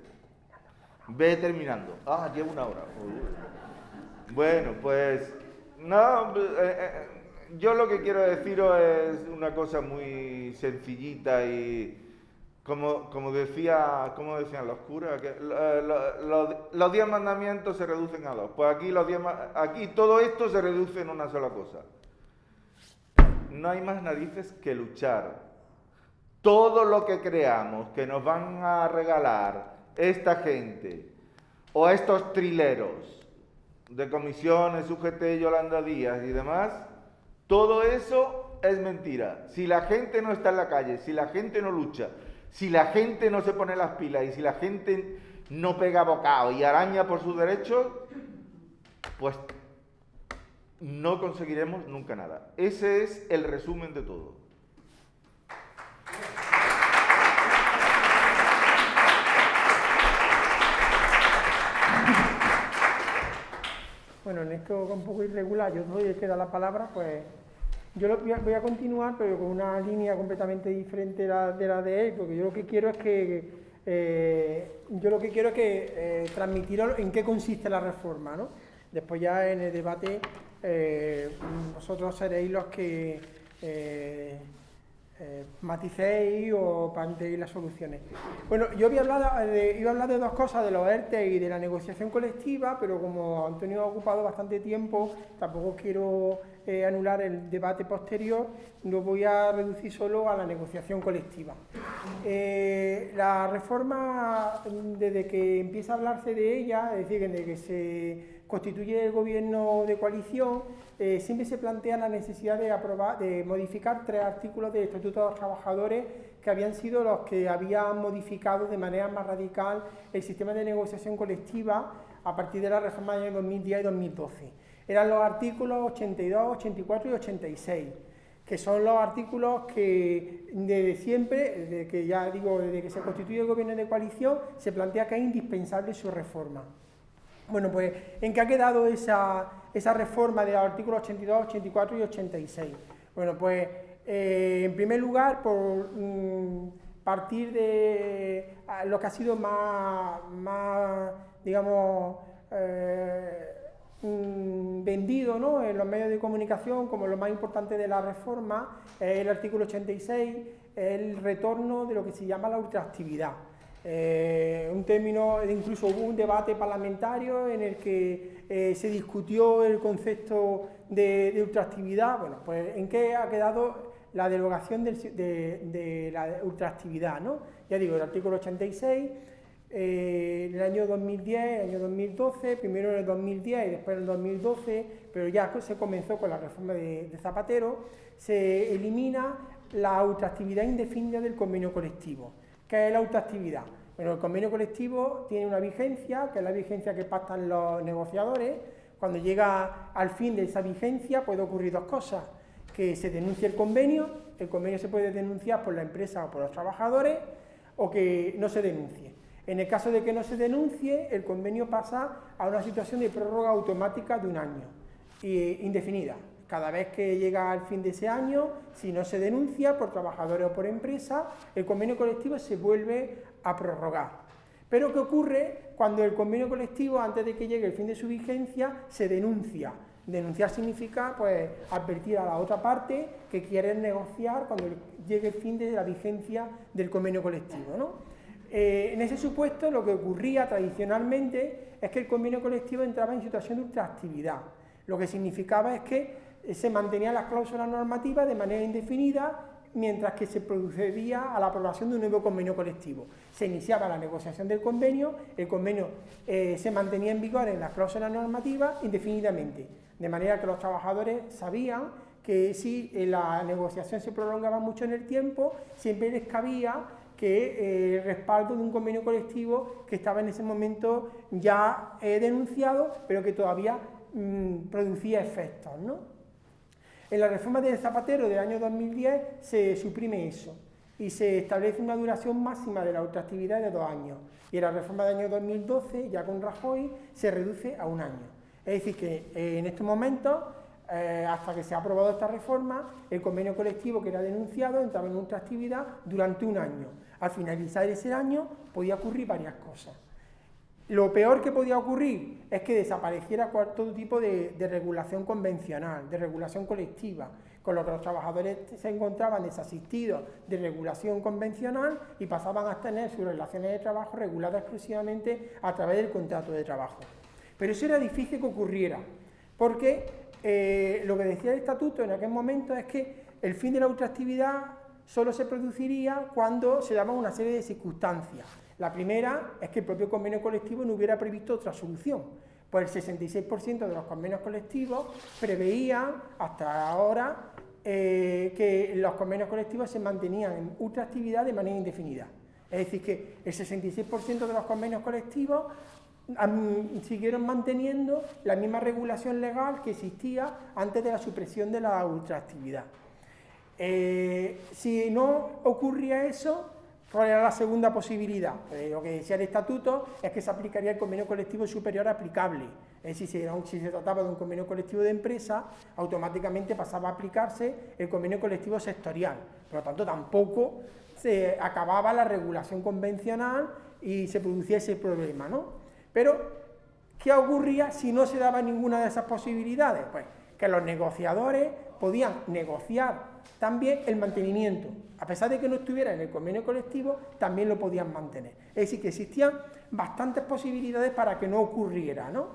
Ve terminando. Ah, llevo una hora. Bueno, pues no, eh, eh, yo lo que quiero deciros es una cosa muy sencillita y como, como, decía, como decían los curas, que los diez mandamientos se reducen a dos. Pues aquí, los diez, aquí todo esto se reduce en una sola cosa. No hay más narices que luchar. Todo lo que creamos que nos van a regalar esta gente o estos trileros de comisiones, UGT, Yolanda Díaz y demás, todo eso es mentira. Si la gente no está en la calle, si la gente no lucha, si la gente no se pone las pilas y si la gente no pega bocado y araña por sus derechos, pues no conseguiremos nunca nada. Ese es el resumen de todo. Bueno, en esto un poco irregular, yo doy que da la palabra, pues yo voy a continuar, pero con una línea completamente diferente de la de, él, porque yo lo que quiero es que eh, yo lo que quiero es que eh, transmitir en qué consiste la reforma, ¿no? Después ya en el debate eh, vosotros seréis los que eh, eh, maticéis o planteéis las soluciones. Bueno, yo voy a hablar de, iba a hablar de dos cosas, de los ERTE y de la negociación colectiva, pero como Antonio ha ocupado bastante tiempo, tampoco quiero eh, anular el debate posterior, lo voy a reducir solo a la negociación colectiva. Eh, la reforma, desde que empieza a hablarse de ella, es decir, desde que se constituye el gobierno de coalición, eh, siempre se plantea la necesidad de, aprobar, de modificar tres artículos del Estatuto de los Trabajadores que habían sido los que habían modificado de manera más radical el sistema de negociación colectiva a partir de la reforma de 2010 y 2012. Eran los artículos 82, 84 y 86 que son los artículos que desde siempre, desde que ya digo, desde que se constituye el gobierno de coalición, se plantea que es indispensable su reforma. Bueno, pues, ¿en qué ha quedado esa, reforma de los artículos 82, 84 y 86? Bueno, pues, eh, en primer lugar, por mm, partir de lo que ha sido más, digamos, eh, mm, vendido ¿no? en los medios de comunicación como lo más importante de la reforma, el artículo 86, el retorno de lo que se llama la ultraactividad. Eh, un término, incluso hubo un debate parlamentario en el que eh, se discutió el concepto de, ultraactividad. Bueno, pues ¿en qué ha quedado la derogación de, la ultraactividad? ¿no? Ya digo, el artículo 86, eh, en el año 2010, el año 2012, primero en el 2010 y después en el 2012, pero ya se comenzó con la reforma de, de Zapatero, se elimina la ultraactividad indefinida del convenio colectivo. ¿Qué es la autoactividad? Bueno, el convenio colectivo tiene una vigencia, que es la vigencia que pactan los negociadores. Cuando llega al fin de esa vigencia puede ocurrir dos cosas, que se denuncie el convenio, el convenio se puede denunciar por la empresa o por los trabajadores, o que no se denuncie. En el caso de que no se denuncie, el convenio pasa a una situación de prórroga automática de un año, indefinida. Cada vez que llega al fin de ese año, si no se denuncia por trabajadores o por empresa, el convenio colectivo se vuelve a prorrogar. Pero ¿qué ocurre cuando el convenio colectivo, antes de que llegue el fin de su vigencia, se denuncia? Denunciar significa pues, advertir a la otra parte que quiere negociar cuando llegue el fin de la vigencia del convenio colectivo. Eh, en ese supuesto, lo que ocurría tradicionalmente es que el convenio colectivo entraba en situación de ultraactividad. Lo que significaba es que se mantenían las cláusulas normativas de manera indefinida mientras que se procedía a la aprobación de un nuevo convenio colectivo. Se iniciaba la negociación del convenio, el convenio eh, se mantenía en vigor en las cláusulas normativas indefinidamente, de manera que los trabajadores sabían que si eh, la negociación se prolongaba mucho en el tiempo, siempre les cabía que eh, respaldo de un convenio colectivo que estaba en ese momento ya denunciado, pero que todavía mm, producía efectos, ¿no? En la reforma de Zapatero del año 2010 se suprime eso y se establece una duración máxima de la ultraactividad de dos años. Y en la reforma del año 2012, ya con Rajoy, se reduce a un año. Es decir, que eh, en estos momentos, eh, hasta que se ha aprobado esta reforma, el convenio colectivo que era denunciado entraba en ultraactividad durante un año. Al finalizar ese año podía ocurrir varias cosas. Lo peor que podía ocurrir es que desapareciera todo tipo de, regulación convencional, de regulación colectiva, con lo que los trabajadores se encontraban desasistidos de regulación convencional y pasaban a tener sus relaciones de trabajo reguladas exclusivamente a través del contrato de trabajo. Pero eso era difícil que ocurriera, porque eh, lo que decía el estatuto en aquel momento es que el fin de la ultraactividad solo se produciría cuando se daban una serie de circunstancias la primera es que el propio convenio colectivo no hubiera previsto otra solución, pues el 66% de los convenios colectivos preveían hasta ahora eh, que los convenios colectivos se mantenían en ultraactividad de manera indefinida. Es decir, que el 66% de los convenios colectivos siguieron manteniendo la misma regulación legal que existía antes de la supresión de la ultraactividad. Eh, si no ocurría eso, ¿Cuál era la segunda posibilidad? Pues lo que decía el estatuto es que se aplicaría el convenio colectivo superior aplicable. Es decir, si, se trataba de un convenio colectivo de empresa, automáticamente pasaba a aplicarse el convenio colectivo sectorial. Por lo tanto, tampoco se acababa la regulación convencional y se producía ese problema. ¿no? Pero, ¿qué ocurría si no se daba ninguna de esas posibilidades? Pues que los negociadores podían negociar también el mantenimiento. A pesar de que no estuviera en el convenio colectivo, también lo podían mantener. Es decir, que existían bastantes posibilidades para que no ocurriera, ¿no?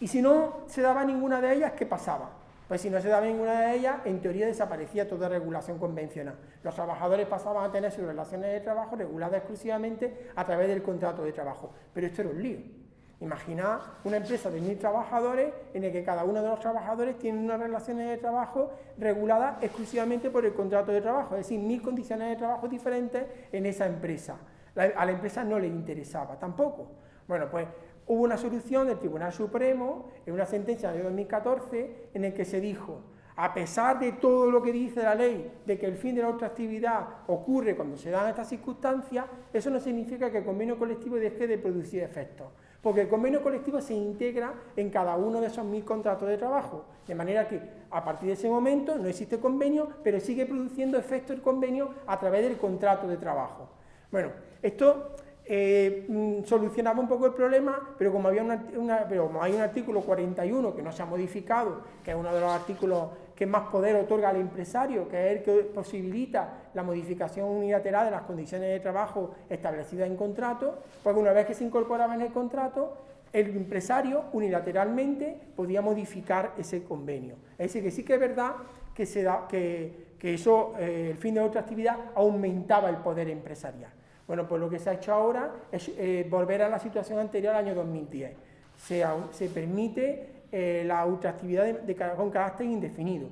Y si no se daba ninguna de ellas, ¿qué pasaba? Pues si no se daba ninguna de ellas, en teoría desaparecía toda regulación convencional. Los trabajadores pasaban a tener sus relaciones de trabajo reguladas exclusivamente a través del contrato de trabajo. Pero esto era un lío. Imaginad una empresa de mil trabajadores en el que cada uno de los trabajadores tiene unas relaciones de trabajo reguladas exclusivamente por el contrato de trabajo, es decir, mil condiciones de trabajo diferentes en esa empresa. a la empresa no le interesaba tampoco. Bueno, pues hubo una solución del Tribunal Supremo en una sentencia de 2014 en el que se dijo, a pesar de todo lo que dice la ley, de que el fin de la actividad ocurre cuando se dan estas circunstancias, eso no significa que el convenio colectivo deje de producir efectos porque el convenio colectivo se integra en cada uno de esos mil contratos de trabajo, de manera que a partir de ese momento no existe convenio, pero sigue produciendo efecto el convenio a través del contrato de trabajo. Bueno, esto eh, mm, solucionaba un poco el problema, pero como, había pero como hay un artículo 41 que no se ha modificado, que es uno de los artículos que más poder otorga al empresario, que es el que posibilita la modificación unilateral de las condiciones de trabajo establecidas en contrato, pues una vez que se incorporaba en el contrato, el empresario unilateralmente podía modificar ese convenio. Es decir, que sí que es verdad que, eso, eh, el fin de otra actividad, aumentaba el poder empresarial. Bueno, pues lo que se ha hecho ahora es eh, volver a la situación anterior al año 2010. Se, se permite eh, la ultraactividad de, con carácter indefinido.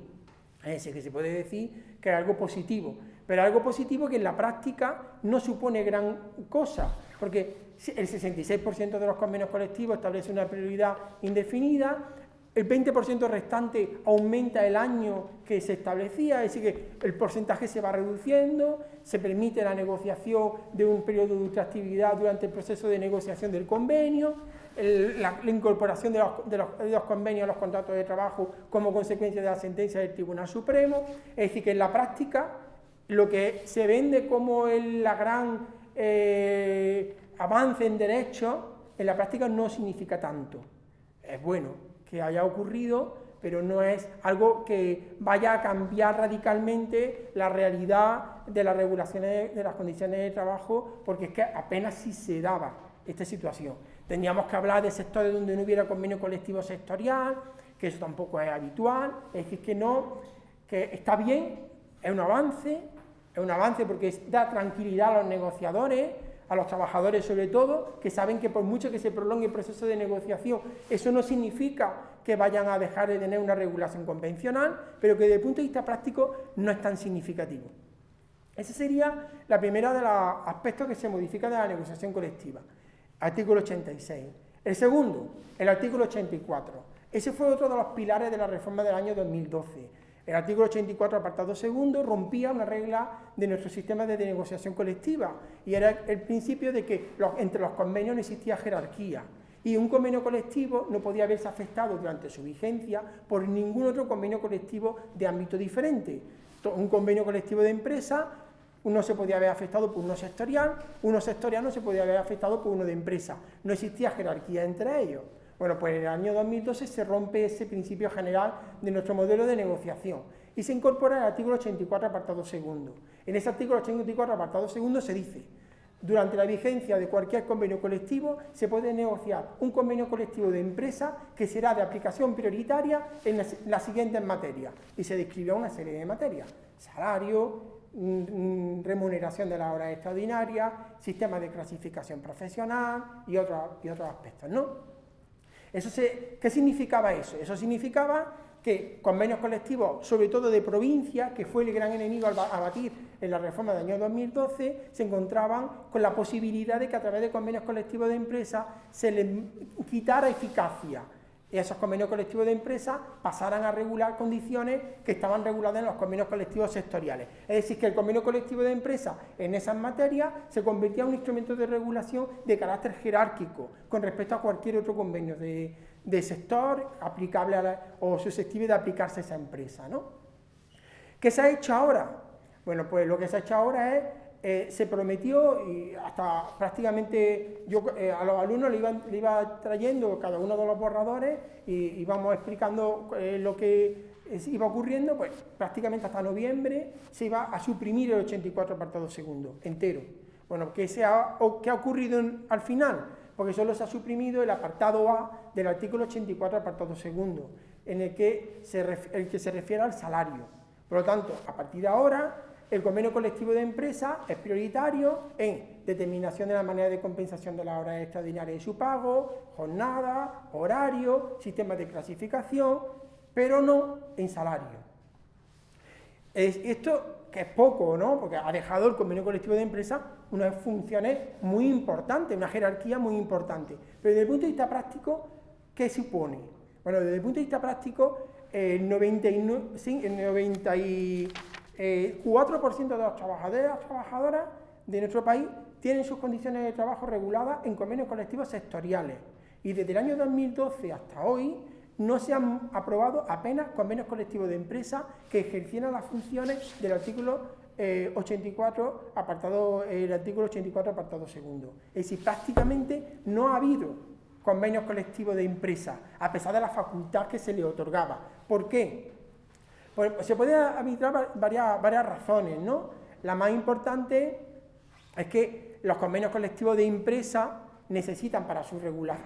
Es decir, que se puede decir que es algo positivo, pero algo positivo que en la práctica no supone gran cosa, porque el 66% de los convenios colectivos establece una prioridad indefinida, el 20% restante aumenta el año que se establecía, es decir, que el porcentaje se va reduciendo, se permite la negociación de un periodo de ultraactividad durante el proceso de negociación del convenio, la, incorporación de los, convenios a los contratos de trabajo como consecuencia de la sentencia del Tribunal Supremo. Es decir, que en la práctica lo que se vende como el gran eh, avance en derechos, en la práctica no significa tanto. Es bueno que haya ocurrido, pero no es algo que vaya a cambiar radicalmente la realidad de las regulaciones de las condiciones de trabajo, porque es que apenas si se daba esta situación. Tendríamos que hablar de sectores donde no hubiera convenio colectivo sectorial, que eso tampoco es habitual, es decir, que no, que está bien, es un avance, es un avance porque da tranquilidad a los negociadores, a los trabajadores sobre todo, que saben que por mucho que se prolongue el proceso de negociación, eso no significa que vayan a dejar de tener una regulación convencional, pero que desde el punto de vista práctico no es tan significativo. Ese sería la primera de los aspectos que se modifica de la negociación colectiva artículo 86. El segundo, el artículo 84. Ese fue otro de los pilares de la reforma del año 2012. El artículo 84, apartado segundo, rompía una regla de nuestro sistema de negociación colectiva y era el principio de que entre los convenios no existía jerarquía y un convenio colectivo no podía verse afectado durante su vigencia por ningún otro convenio colectivo de ámbito diferente. Un convenio colectivo de empresa uno se podía haber afectado por uno sectorial, uno sectorial no se podía haber afectado por uno de empresa. No existía jerarquía entre ellos. Bueno, pues en el año 2012 se rompe ese principio general de nuestro modelo de negociación y se incorpora el artículo 84, apartado segundo. En ese artículo 84, apartado segundo, se dice durante la vigencia de cualquier convenio colectivo se puede negociar un convenio colectivo de empresa que será de aplicación prioritaria en las, siguientes materias. Y se describe una serie de materias. Salario, remuneración de la hora extraordinaria, sistema de clasificación profesional y, otros y otros aspectos, ¿no? Eso ¿Qué significaba eso? Eso significaba que convenios colectivos, sobre todo de provincia, que fue el gran enemigo a batir en la reforma del año 2012, se encontraban con la posibilidad de que a través de convenios colectivos de empresa se les quitara eficacia esos convenios colectivos de empresa pasaran a regular condiciones que estaban reguladas en los convenios colectivos sectoriales. Es decir, que el convenio colectivo de empresa en esas materias se convertía en un instrumento de regulación de carácter jerárquico con respecto a cualquier otro convenio de, sector aplicable o susceptible de aplicarse a esa empresa. ¿no? ¿Qué se ha hecho ahora? Bueno, pues lo que se ha hecho ahora es eh, se prometió y hasta prácticamente yo eh, a los alumnos le iba, trayendo cada uno de los borradores y íbamos explicando eh, lo que iba ocurriendo, pues prácticamente hasta noviembre se iba a suprimir el 84 apartado segundo, entero. Bueno, ¿qué, se ha, ¿qué ha ocurrido al final? Porque solo se ha suprimido el apartado A del artículo 84 apartado segundo, en el que el que se refiere al salario. Por lo tanto, a partir de ahora el convenio colectivo de empresa es prioritario en determinación de la manera de compensación de las horas extraordinarias y su pago, jornada, horario, sistemas de clasificación, pero no en salario. esto que es poco, ¿no? Porque ha dejado el convenio colectivo de empresa unas funciones muy importantes, una jerarquía muy importante. Pero desde el punto de vista práctico, ¿qué supone? Bueno, desde el punto de vista práctico, el 99, el 90 el 4% de los trabajadores y trabajadoras de nuestro país tienen sus condiciones de trabajo reguladas en convenios colectivos sectoriales y desde el año 2012 hasta hoy no se han aprobado apenas convenios colectivos de empresas que ejercieran las funciones del artículo 84, eh, apartado, el artículo 84, apartado segundo. Es decir, prácticamente no ha habido convenios colectivos de empresa, a pesar de la facultad que se le otorgaba. ¿Por qué? Se pueden arbitrar varias, razones, ¿no? La más importante es que los convenios colectivos de empresa necesitan para su,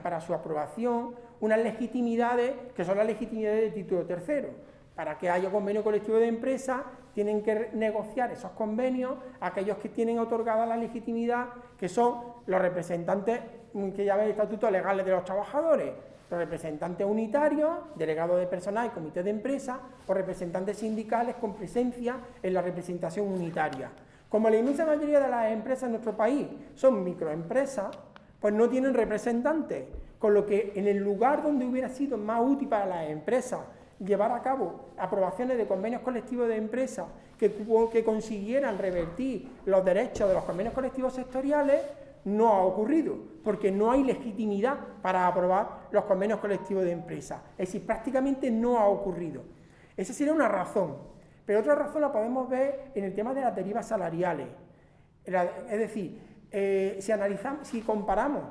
para su aprobación unas legitimidades que son las legitimidades de título tercero. Para que haya convenio colectivo de empresa tienen que negociar esos convenios aquellos que tienen otorgada la legitimidad, que son los representantes que llaman el estatuto legales de los trabajadores, representantes unitarios, delegados de personal y comités de empresa o representantes sindicales con presencia en la representación unitaria. Como la inmensa mayoría de las empresas en nuestro país son microempresas, pues no tienen representantes, con lo que en el lugar donde hubiera sido más útil para las empresas llevar a cabo aprobaciones de convenios colectivos de empresas que consiguieran revertir los derechos de los convenios colectivos sectoriales, no ha ocurrido, porque no hay legitimidad para aprobar los convenios colectivos de empresa. Es decir, prácticamente no ha ocurrido. Esa sería una razón. Pero otra razón la podemos ver en el tema de las derivas salariales. Es decir, eh, si analizamos, si comparamos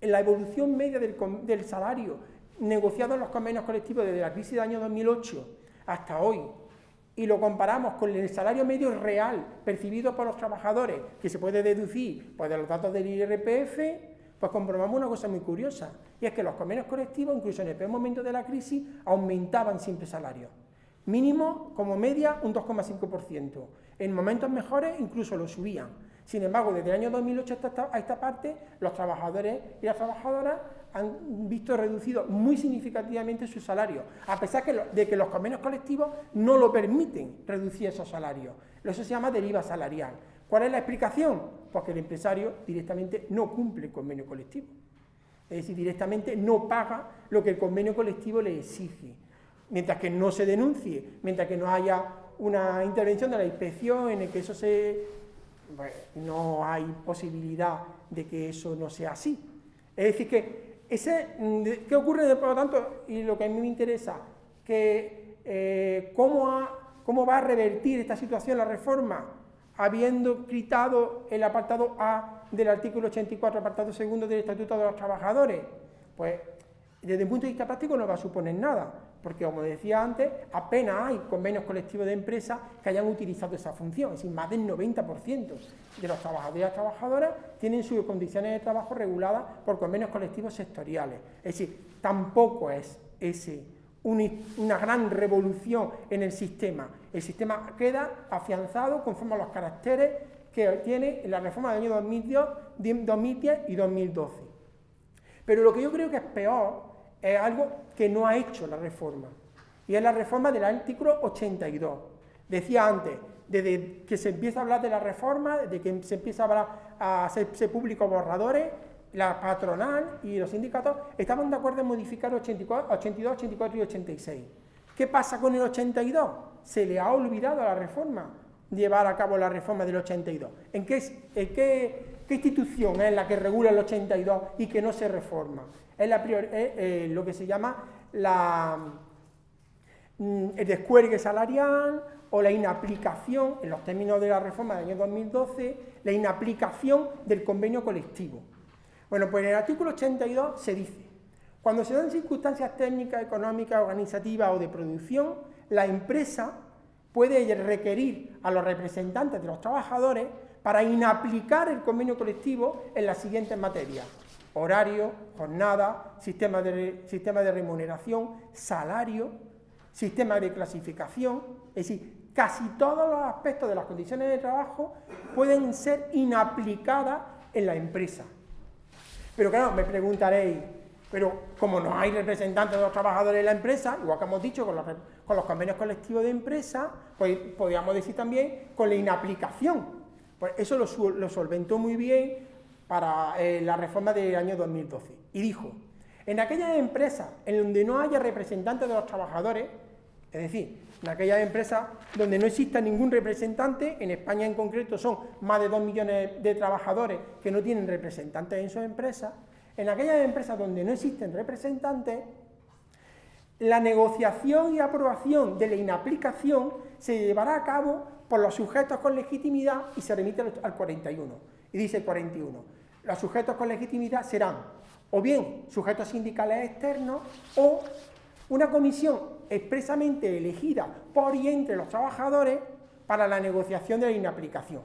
la evolución media del, del salario negociado en los convenios colectivos desde la crisis del año 2008 hasta hoy, y lo comparamos con el salario medio real percibido por los trabajadores, que se puede deducir pues, de los datos del IRPF, pues comprobamos una cosa muy curiosa, y es que los convenios colectivos, incluso en el peor momento de la crisis, aumentaban siempre salarios. Mínimo, como media, un 2,5%. En momentos mejores, incluso lo subían. Sin embargo, desde el año 2008 hasta a esta parte, los trabajadores y las trabajadoras han visto reducido muy significativamente su salario, a pesar de que los convenios colectivos no lo permiten reducir esos salarios. Eso se llama deriva salarial. ¿Cuál es la explicación? Porque el empresario directamente no cumple el convenio colectivo. Es decir, directamente no paga lo que el convenio colectivo le exige. Mientras que no se denuncie, mientras que no haya una intervención de la inspección en el que eso se... Pues, no hay posibilidad de que eso no sea así. Es decir, que ese, mm, ¿Qué ocurre, por lo tanto? Y lo que a mí me interesa, que eh, ¿cómo, cómo va a revertir esta situación la reforma, habiendo quitado el apartado A del artículo 84, apartado segundo del Estatuto de los Trabajadores. Pues desde el punto de vista práctico no va a suponer nada, porque como decía antes, apenas hay convenios colectivos de empresas que hayan utilizado esa función, es decir, más del 90% de los trabajadores y trabajadoras tienen sus condiciones de trabajo reguladas por convenios colectivos sectoriales. Es decir, tampoco es ese una gran revolución en el sistema. El sistema queda afianzado conforme a los caracteres que tiene la reforma del año 2010 y 2012. Pero lo que yo creo que es peor es algo que no ha hecho la reforma, y es la reforma del artículo 82. Decía antes, desde que se empieza a hablar de la reforma, desde que se empieza a hablar a hacerse públicos borradores, la patronal y los sindicatos estaban de acuerdo en modificar 82, 84 y 86. ¿Qué pasa con el 82? Se le ha olvidado a la reforma llevar a cabo la reforma del 82. ¿En qué, en qué, qué institución es la que regula el 82 y que no se reforma? Es, la eh, eh, lo que se llama la, mm, el descuelgue salarial o la inaplicación, en los términos de la reforma del año 2012, la inaplicación del convenio colectivo. Bueno, pues en el artículo 82 se dice, cuando se dan circunstancias técnicas, económicas, organizativas o de producción, la empresa puede requerir a los representantes de los trabajadores para inaplicar el convenio colectivo en las siguientes materias. Horario, jornada, sistema de, sistema de remuneración, salario, sistema de clasificación, es decir, casi todos los aspectos de las condiciones de trabajo pueden ser inaplicadas en la empresa. Pero claro, me preguntaréis, pero como no hay representantes de los trabajadores en la empresa, igual que hemos dicho con los, convenios colectivos de empresa, pues podríamos decir también con la inaplicación. Pues eso lo, solventó muy bien para eh, la reforma del año 2012. Y dijo, en aquellas empresas en donde no haya representantes de los trabajadores, es decir, en aquellas empresas donde no exista ningún representante, en España en concreto son más de 2 millones de trabajadores que no tienen representantes en sus empresas, en aquellas empresas donde no existen representantes, la negociación y aprobación de la inaplicación se llevará a cabo por los sujetos con legitimidad y se remite al 41. Y dice el 41, los sujetos con legitimidad serán o bien sujetos sindicales externos o una comisión expresamente elegida por y entre los trabajadores para la negociación de la inaplicación.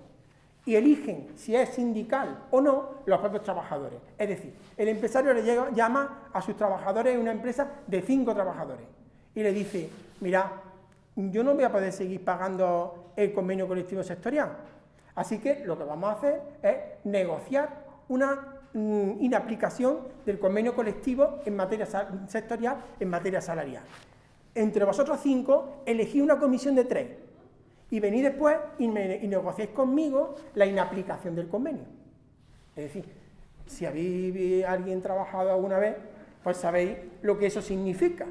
Y eligen si es sindical o no los propios trabajadores. Es decir, el empresario le llama a sus trabajadores en una empresa de cinco trabajadores y le dice, mira, yo no voy a poder seguir pagando el convenio colectivo sectorial. Así que lo que vamos a hacer es negociar una Mm, inaplicación del convenio colectivo en materia sectorial, en materia salarial. Entre vosotros cinco, elegí una comisión de tres y venid después y, negociéis conmigo la inaplicación del convenio. Es decir, si habéis alguien trabajado alguna vez, pues sabéis lo que eso significa,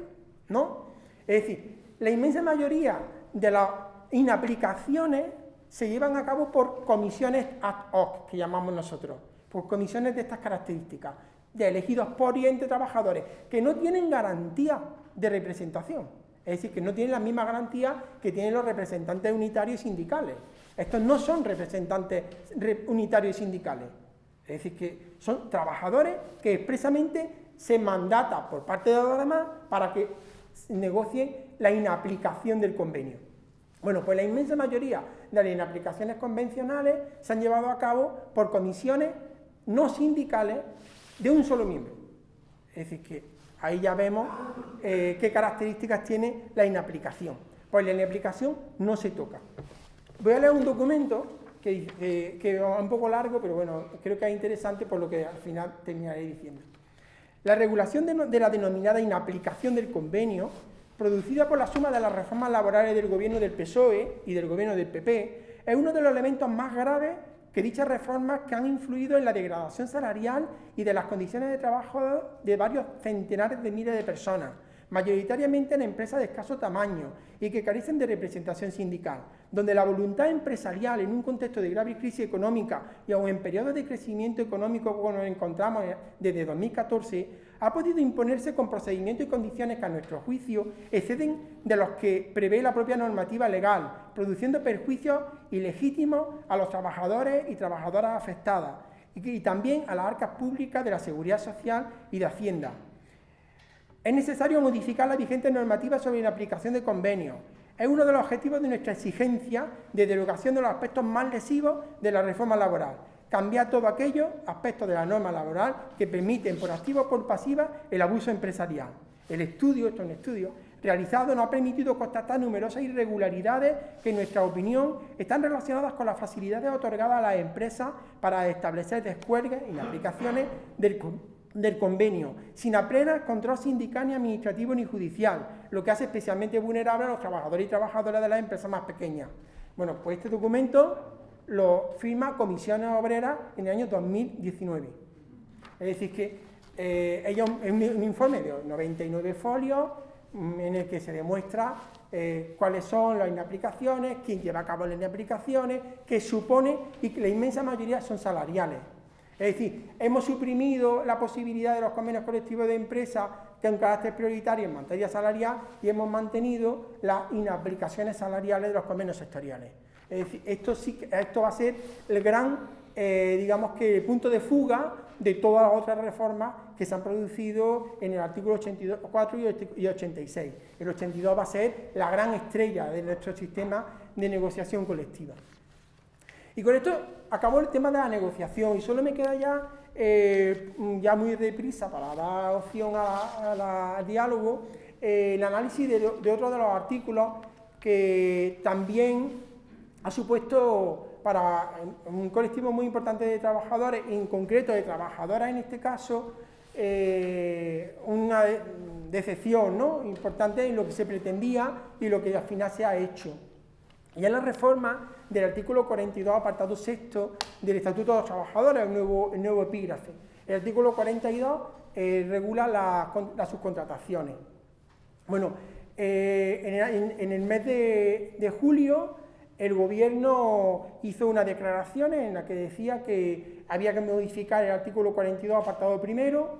¿no? Es decir, la inmensa mayoría de las inaplicaciones se llevan a cabo por comisiones ad hoc, que llamamos nosotros por comisiones de estas características, de elegidos por y entre trabajadores, que no tienen garantía de representación. Es decir, que no tienen la misma garantía que tienen los representantes unitarios y sindicales. Estos no son representantes unitarios y sindicales. Es decir, que son trabajadores que expresamente se mandata por parte de los demás para que negocien la inaplicación del convenio. Bueno, pues la inmensa mayoría de las inaplicaciones convencionales se han llevado a cabo por comisiones no sindicales de un solo miembro. Es decir, que ahí ya vemos eh, qué características tiene la inaplicación. Pues la inaplicación no se toca. Voy a leer un documento que, es un poco largo, pero bueno, creo que es interesante por lo que al final terminaré diciendo. La regulación de, de la denominada inaplicación del convenio, producida por la suma de las reformas laborales del gobierno del PSOE y del gobierno del PP, es uno de los elementos más graves que dichas reformas que han influido en la degradación salarial y de las condiciones de trabajo de varios centenares de miles de personas, mayoritariamente en empresas de escaso tamaño y que carecen de representación sindical, donde la voluntad empresarial en un contexto de grave crisis económica y aún en periodos de crecimiento económico como nos encontramos desde 2014, ha podido imponerse con procedimientos y condiciones que a nuestro juicio exceden de los que prevé la propia normativa legal, produciendo perjuicios ilegítimos a los trabajadores y trabajadoras afectadas y, también a las arcas públicas de la seguridad social y de Hacienda. Es necesario modificar la vigente normativa sobre la aplicación de convenios. Es uno de los objetivos de nuestra exigencia de derogación de los aspectos más lesivos de la reforma laboral cambiar todo aquello, aspectos de la norma laboral, que permiten por activa o por pasiva el abuso empresarial. El estudio, esto es un estudio, realizado nos ha permitido constatar numerosas irregularidades que en nuestra opinión están relacionadas con las facilidades otorgadas a las empresas para establecer descuelgues y aplicaciones del, del convenio, sin apenas control sindical ni administrativo ni judicial, lo que hace especialmente vulnerable a los trabajadores y trabajadoras de las empresas más pequeñas. Bueno, pues este documento lo firma Comisiones Obreras en el año 2019. Es decir, que eh, es un, informe de 99 folios mm, en el que se demuestra eh, cuáles son las inaplicaciones, quién lleva a cabo las inaplicaciones, qué supone y que la inmensa mayoría son salariales. Es decir, hemos suprimido la posibilidad de los convenios colectivos de empresa que un carácter prioritario en materia salarial y hemos mantenido las inaplicaciones salariales de los convenios sectoriales. Es decir, esto, va a ser el gran, eh, digamos que, punto de fuga de todas las otras reformas que se han producido en el artículo 84 y 86. El 82 va a ser la gran estrella de nuestro sistema de negociación colectiva. Y con esto acabó el tema de la negociación y solo me queda ya, eh, ya muy deprisa para dar opción al diálogo, eh, el análisis de otro de los artículos que también ha supuesto para un colectivo muy importante de trabajadores, en concreto de trabajadoras en este caso, eh, una decepción ¿no? importante en lo que se pretendía y lo que al final se ha hecho. Y es la reforma del artículo 42, apartado sexto del Estatuto de los Trabajadores, el nuevo, epígrafe. El artículo 42 eh, regula las subcontrataciones. Bueno, eh, en, el mes de julio el gobierno hizo una declaración en la que decía que había que modificar el artículo 42, apartado primero,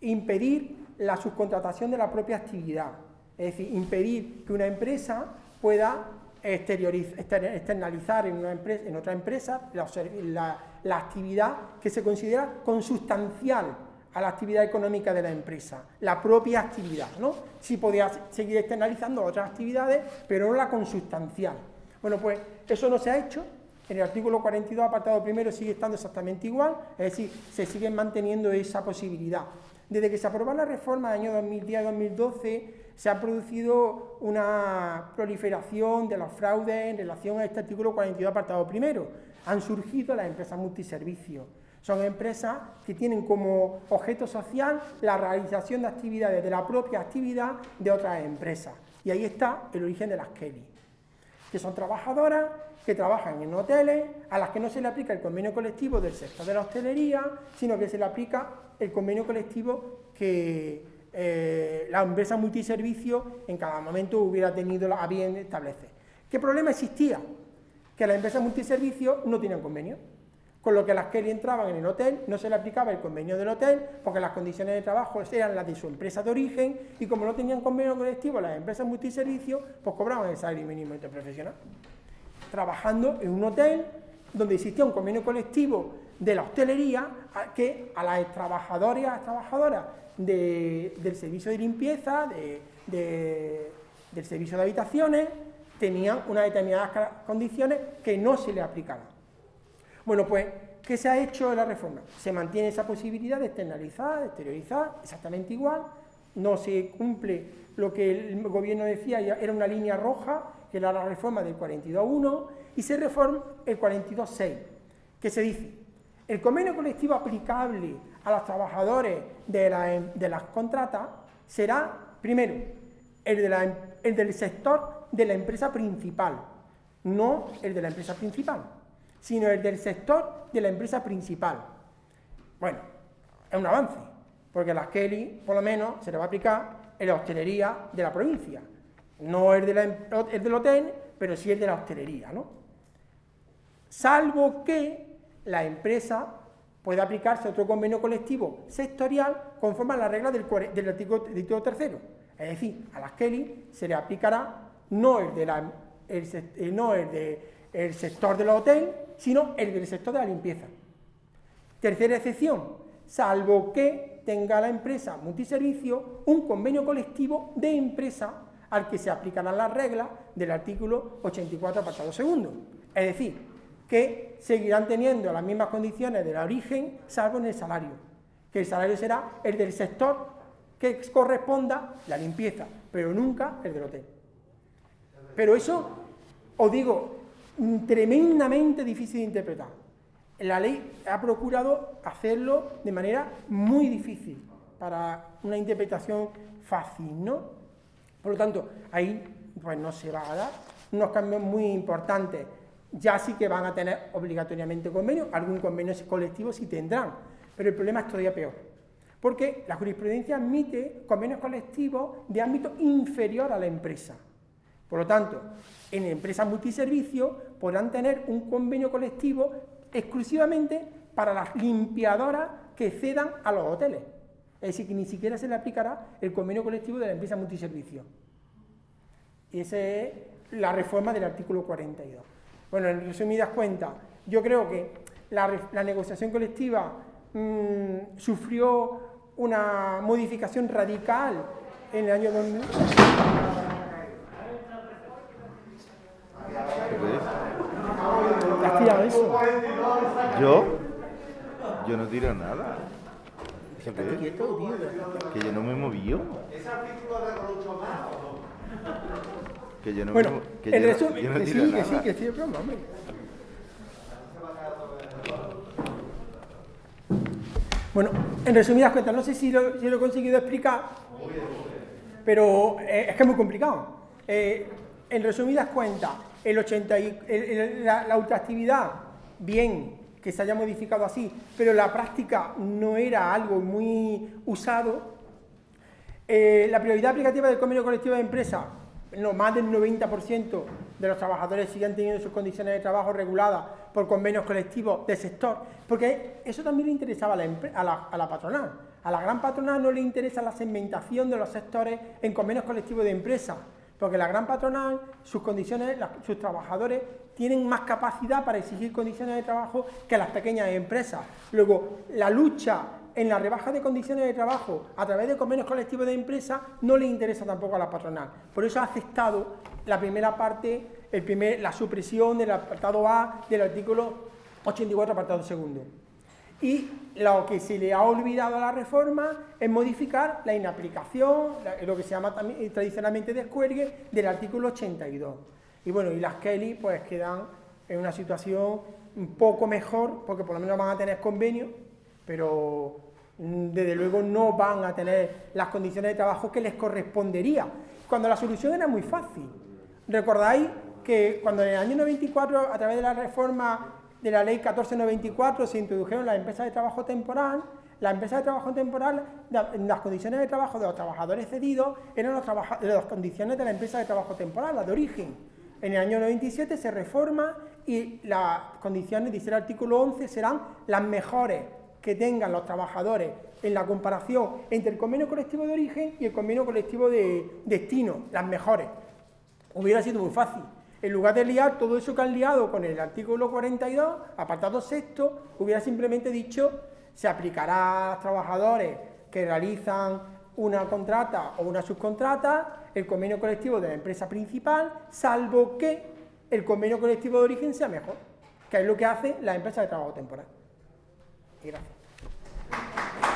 impedir la subcontratación de la propia actividad, es decir, impedir que una empresa pueda externalizar en, otra empresa la, actividad que se considera consustancial a la actividad económica de la empresa, la propia actividad, ¿no? Sí podía seguir externalizando otras actividades, pero no la consustancial. Bueno, pues eso no se ha hecho. En el artículo 42, apartado primero, sigue estando exactamente igual, es decir, se sigue manteniendo esa posibilidad. Desde que se aprobó la reforma del año 2010-2012, se ha producido una proliferación de los fraudes en relación a este artículo 42, apartado primero. Han surgido las empresas multiservicios. Son empresas que tienen como objeto social la realización de actividades de la propia actividad de otras empresas. Y ahí está el origen de las Kelly que son trabajadoras que trabajan en hoteles, a las que no se le aplica el convenio colectivo del sector de la hostelería, sino que se le aplica el convenio colectivo que eh, la empresa multiservicio en cada momento hubiera tenido a bien establecer. ¿Qué problema existía? Que las empresas multiservicio no tenían convenio con lo que las que entraban en el hotel no se le aplicaba el convenio del hotel porque las condiciones de trabajo eran las de su empresa de origen y como no tenían convenio colectivo las empresas multiservicios, pues cobraban el salario mínimo interprofesional. Trabajando en un hotel donde existía un convenio colectivo de la hostelería que a las trabajadoras y a las trabajadoras del servicio de limpieza, del servicio de habitaciones, tenían unas determinadas condiciones que no se le aplicaban. Bueno, pues, ¿qué se ha hecho en la reforma? Se mantiene esa posibilidad de externalizar, de exteriorizar, exactamente igual, no se cumple lo que el gobierno decía, era una línea roja, que era la reforma del 42.1, y se reforma el 42.6, que se dice, el convenio colectivo aplicable a los trabajadores de, de las contratas será, primero, de el del sector de la empresa principal, no el de la empresa principal sino el del sector de la empresa principal. Bueno, es un avance, porque las Kelly, por lo menos, se le va a aplicar en la hostelería de la provincia. No el, de em, el del hotel, pero sí el de la hostelería, ¿no? Salvo que la empresa pueda aplicarse otro convenio colectivo sectorial conforme a las reglas del, artículo, tercero. Es decir, a las Kelly se le aplicará no el, de la, el, no el de el sector del hotel, sino el del sector de la limpieza. Tercera excepción, salvo que tenga la empresa multiservicio un convenio colectivo de empresa al que se aplicarán las reglas del artículo 84, apartado segundo. Es decir, que seguirán teniendo las mismas condiciones del origen, salvo en el salario, que el salario será el del sector que corresponda la limpieza, pero nunca el del hotel. Pero eso, os digo, tremendamente difícil de interpretar. La ley ha procurado hacerlo de manera muy difícil para una interpretación fácil, ¿no? Por lo tanto, ahí pues no se va a dar unos cambios muy importantes. Ya sí que van a tener obligatoriamente convenio, algún convenio colectivo sí tendrán, pero el problema es todavía peor. Porque la jurisprudencia admite convenios colectivos de ámbito inferior a la empresa. Por lo tanto, en empresas multiservicios podrán tener un convenio colectivo exclusivamente para las limpiadoras que cedan a los hoteles. Es decir, que ni siquiera se le aplicará el convenio colectivo de la empresa multiservicio. Y esa es la reforma del artículo 42. Bueno, en resumidas cuentas, yo creo que la, negociación colectiva mm, sufrió una modificación radical en el año 2000. ¿Te has tirado eso? ¿Yo? Yo no tiro nada. ¿Qué quieto, tío. Que yo no me movió. ¿Es artículo de Que yo no bueno, me que el resumen, yo no que, sí, nada. que sí, que sí, es broma, hombre. Bueno, en resumidas cuentas, no sé si lo, si lo he conseguido explicar, pero eh, es que es muy complicado. Eh, en resumidas cuentas, el 80 y, la, la ultraactividad, bien, que se haya modificado así, pero la práctica no era algo muy usado. Eh, la prioridad aplicativa del convenio colectivo de empresa, no, más del 90% de los trabajadores siguen teniendo sus condiciones de trabajo reguladas por convenios colectivos del sector, porque eso también le interesaba a la, a la, patronal. A la gran patronal no le interesa la segmentación de los sectores en convenios colectivos de empresa, porque la gran patronal, sus condiciones, sus trabajadores tienen más capacidad para exigir condiciones de trabajo que las pequeñas empresas. Luego, la lucha en la rebaja de condiciones de trabajo a través de convenios colectivos de empresa no le interesa tampoco a la patronal. Por eso ha aceptado la primera parte, el primer, la supresión del apartado A del artículo 84, apartado segundo. Y lo que se le ha olvidado a la reforma es modificar la inaplicación, lo que se llama también, tradicionalmente descuelgue, del artículo 82. Y bueno, y las Kelly pues quedan en una situación un poco mejor, porque por lo menos van a tener convenio, pero mm, desde luego no van a tener las condiciones de trabajo que les correspondería, cuando la solución era muy fácil. ¿Recordáis que cuando en el año 94, a través de la reforma de la ley 1494, se introdujeron las empresas de trabajo temporal, las empresas de trabajo temporal, las condiciones de trabajo de los trabajadores cedidos eran las condiciones de la empresa de trabajo temporal, las de origen. En el año 97 se reforma y las condiciones, dice el artículo 11, serán las mejores que tengan los trabajadores en la comparación entre el convenio colectivo de origen y el convenio colectivo de destino, las mejores. Hubiera sido muy fácil. En lugar de liar todo eso que han liado con el artículo 42, apartado sexto, hubiera simplemente dicho se aplicará a trabajadores que realizan una contrata o una subcontrata el convenio colectivo de la empresa principal, salvo que el convenio colectivo de origen sea mejor, que es lo que hace la empresa de trabajo temporal. Gracias.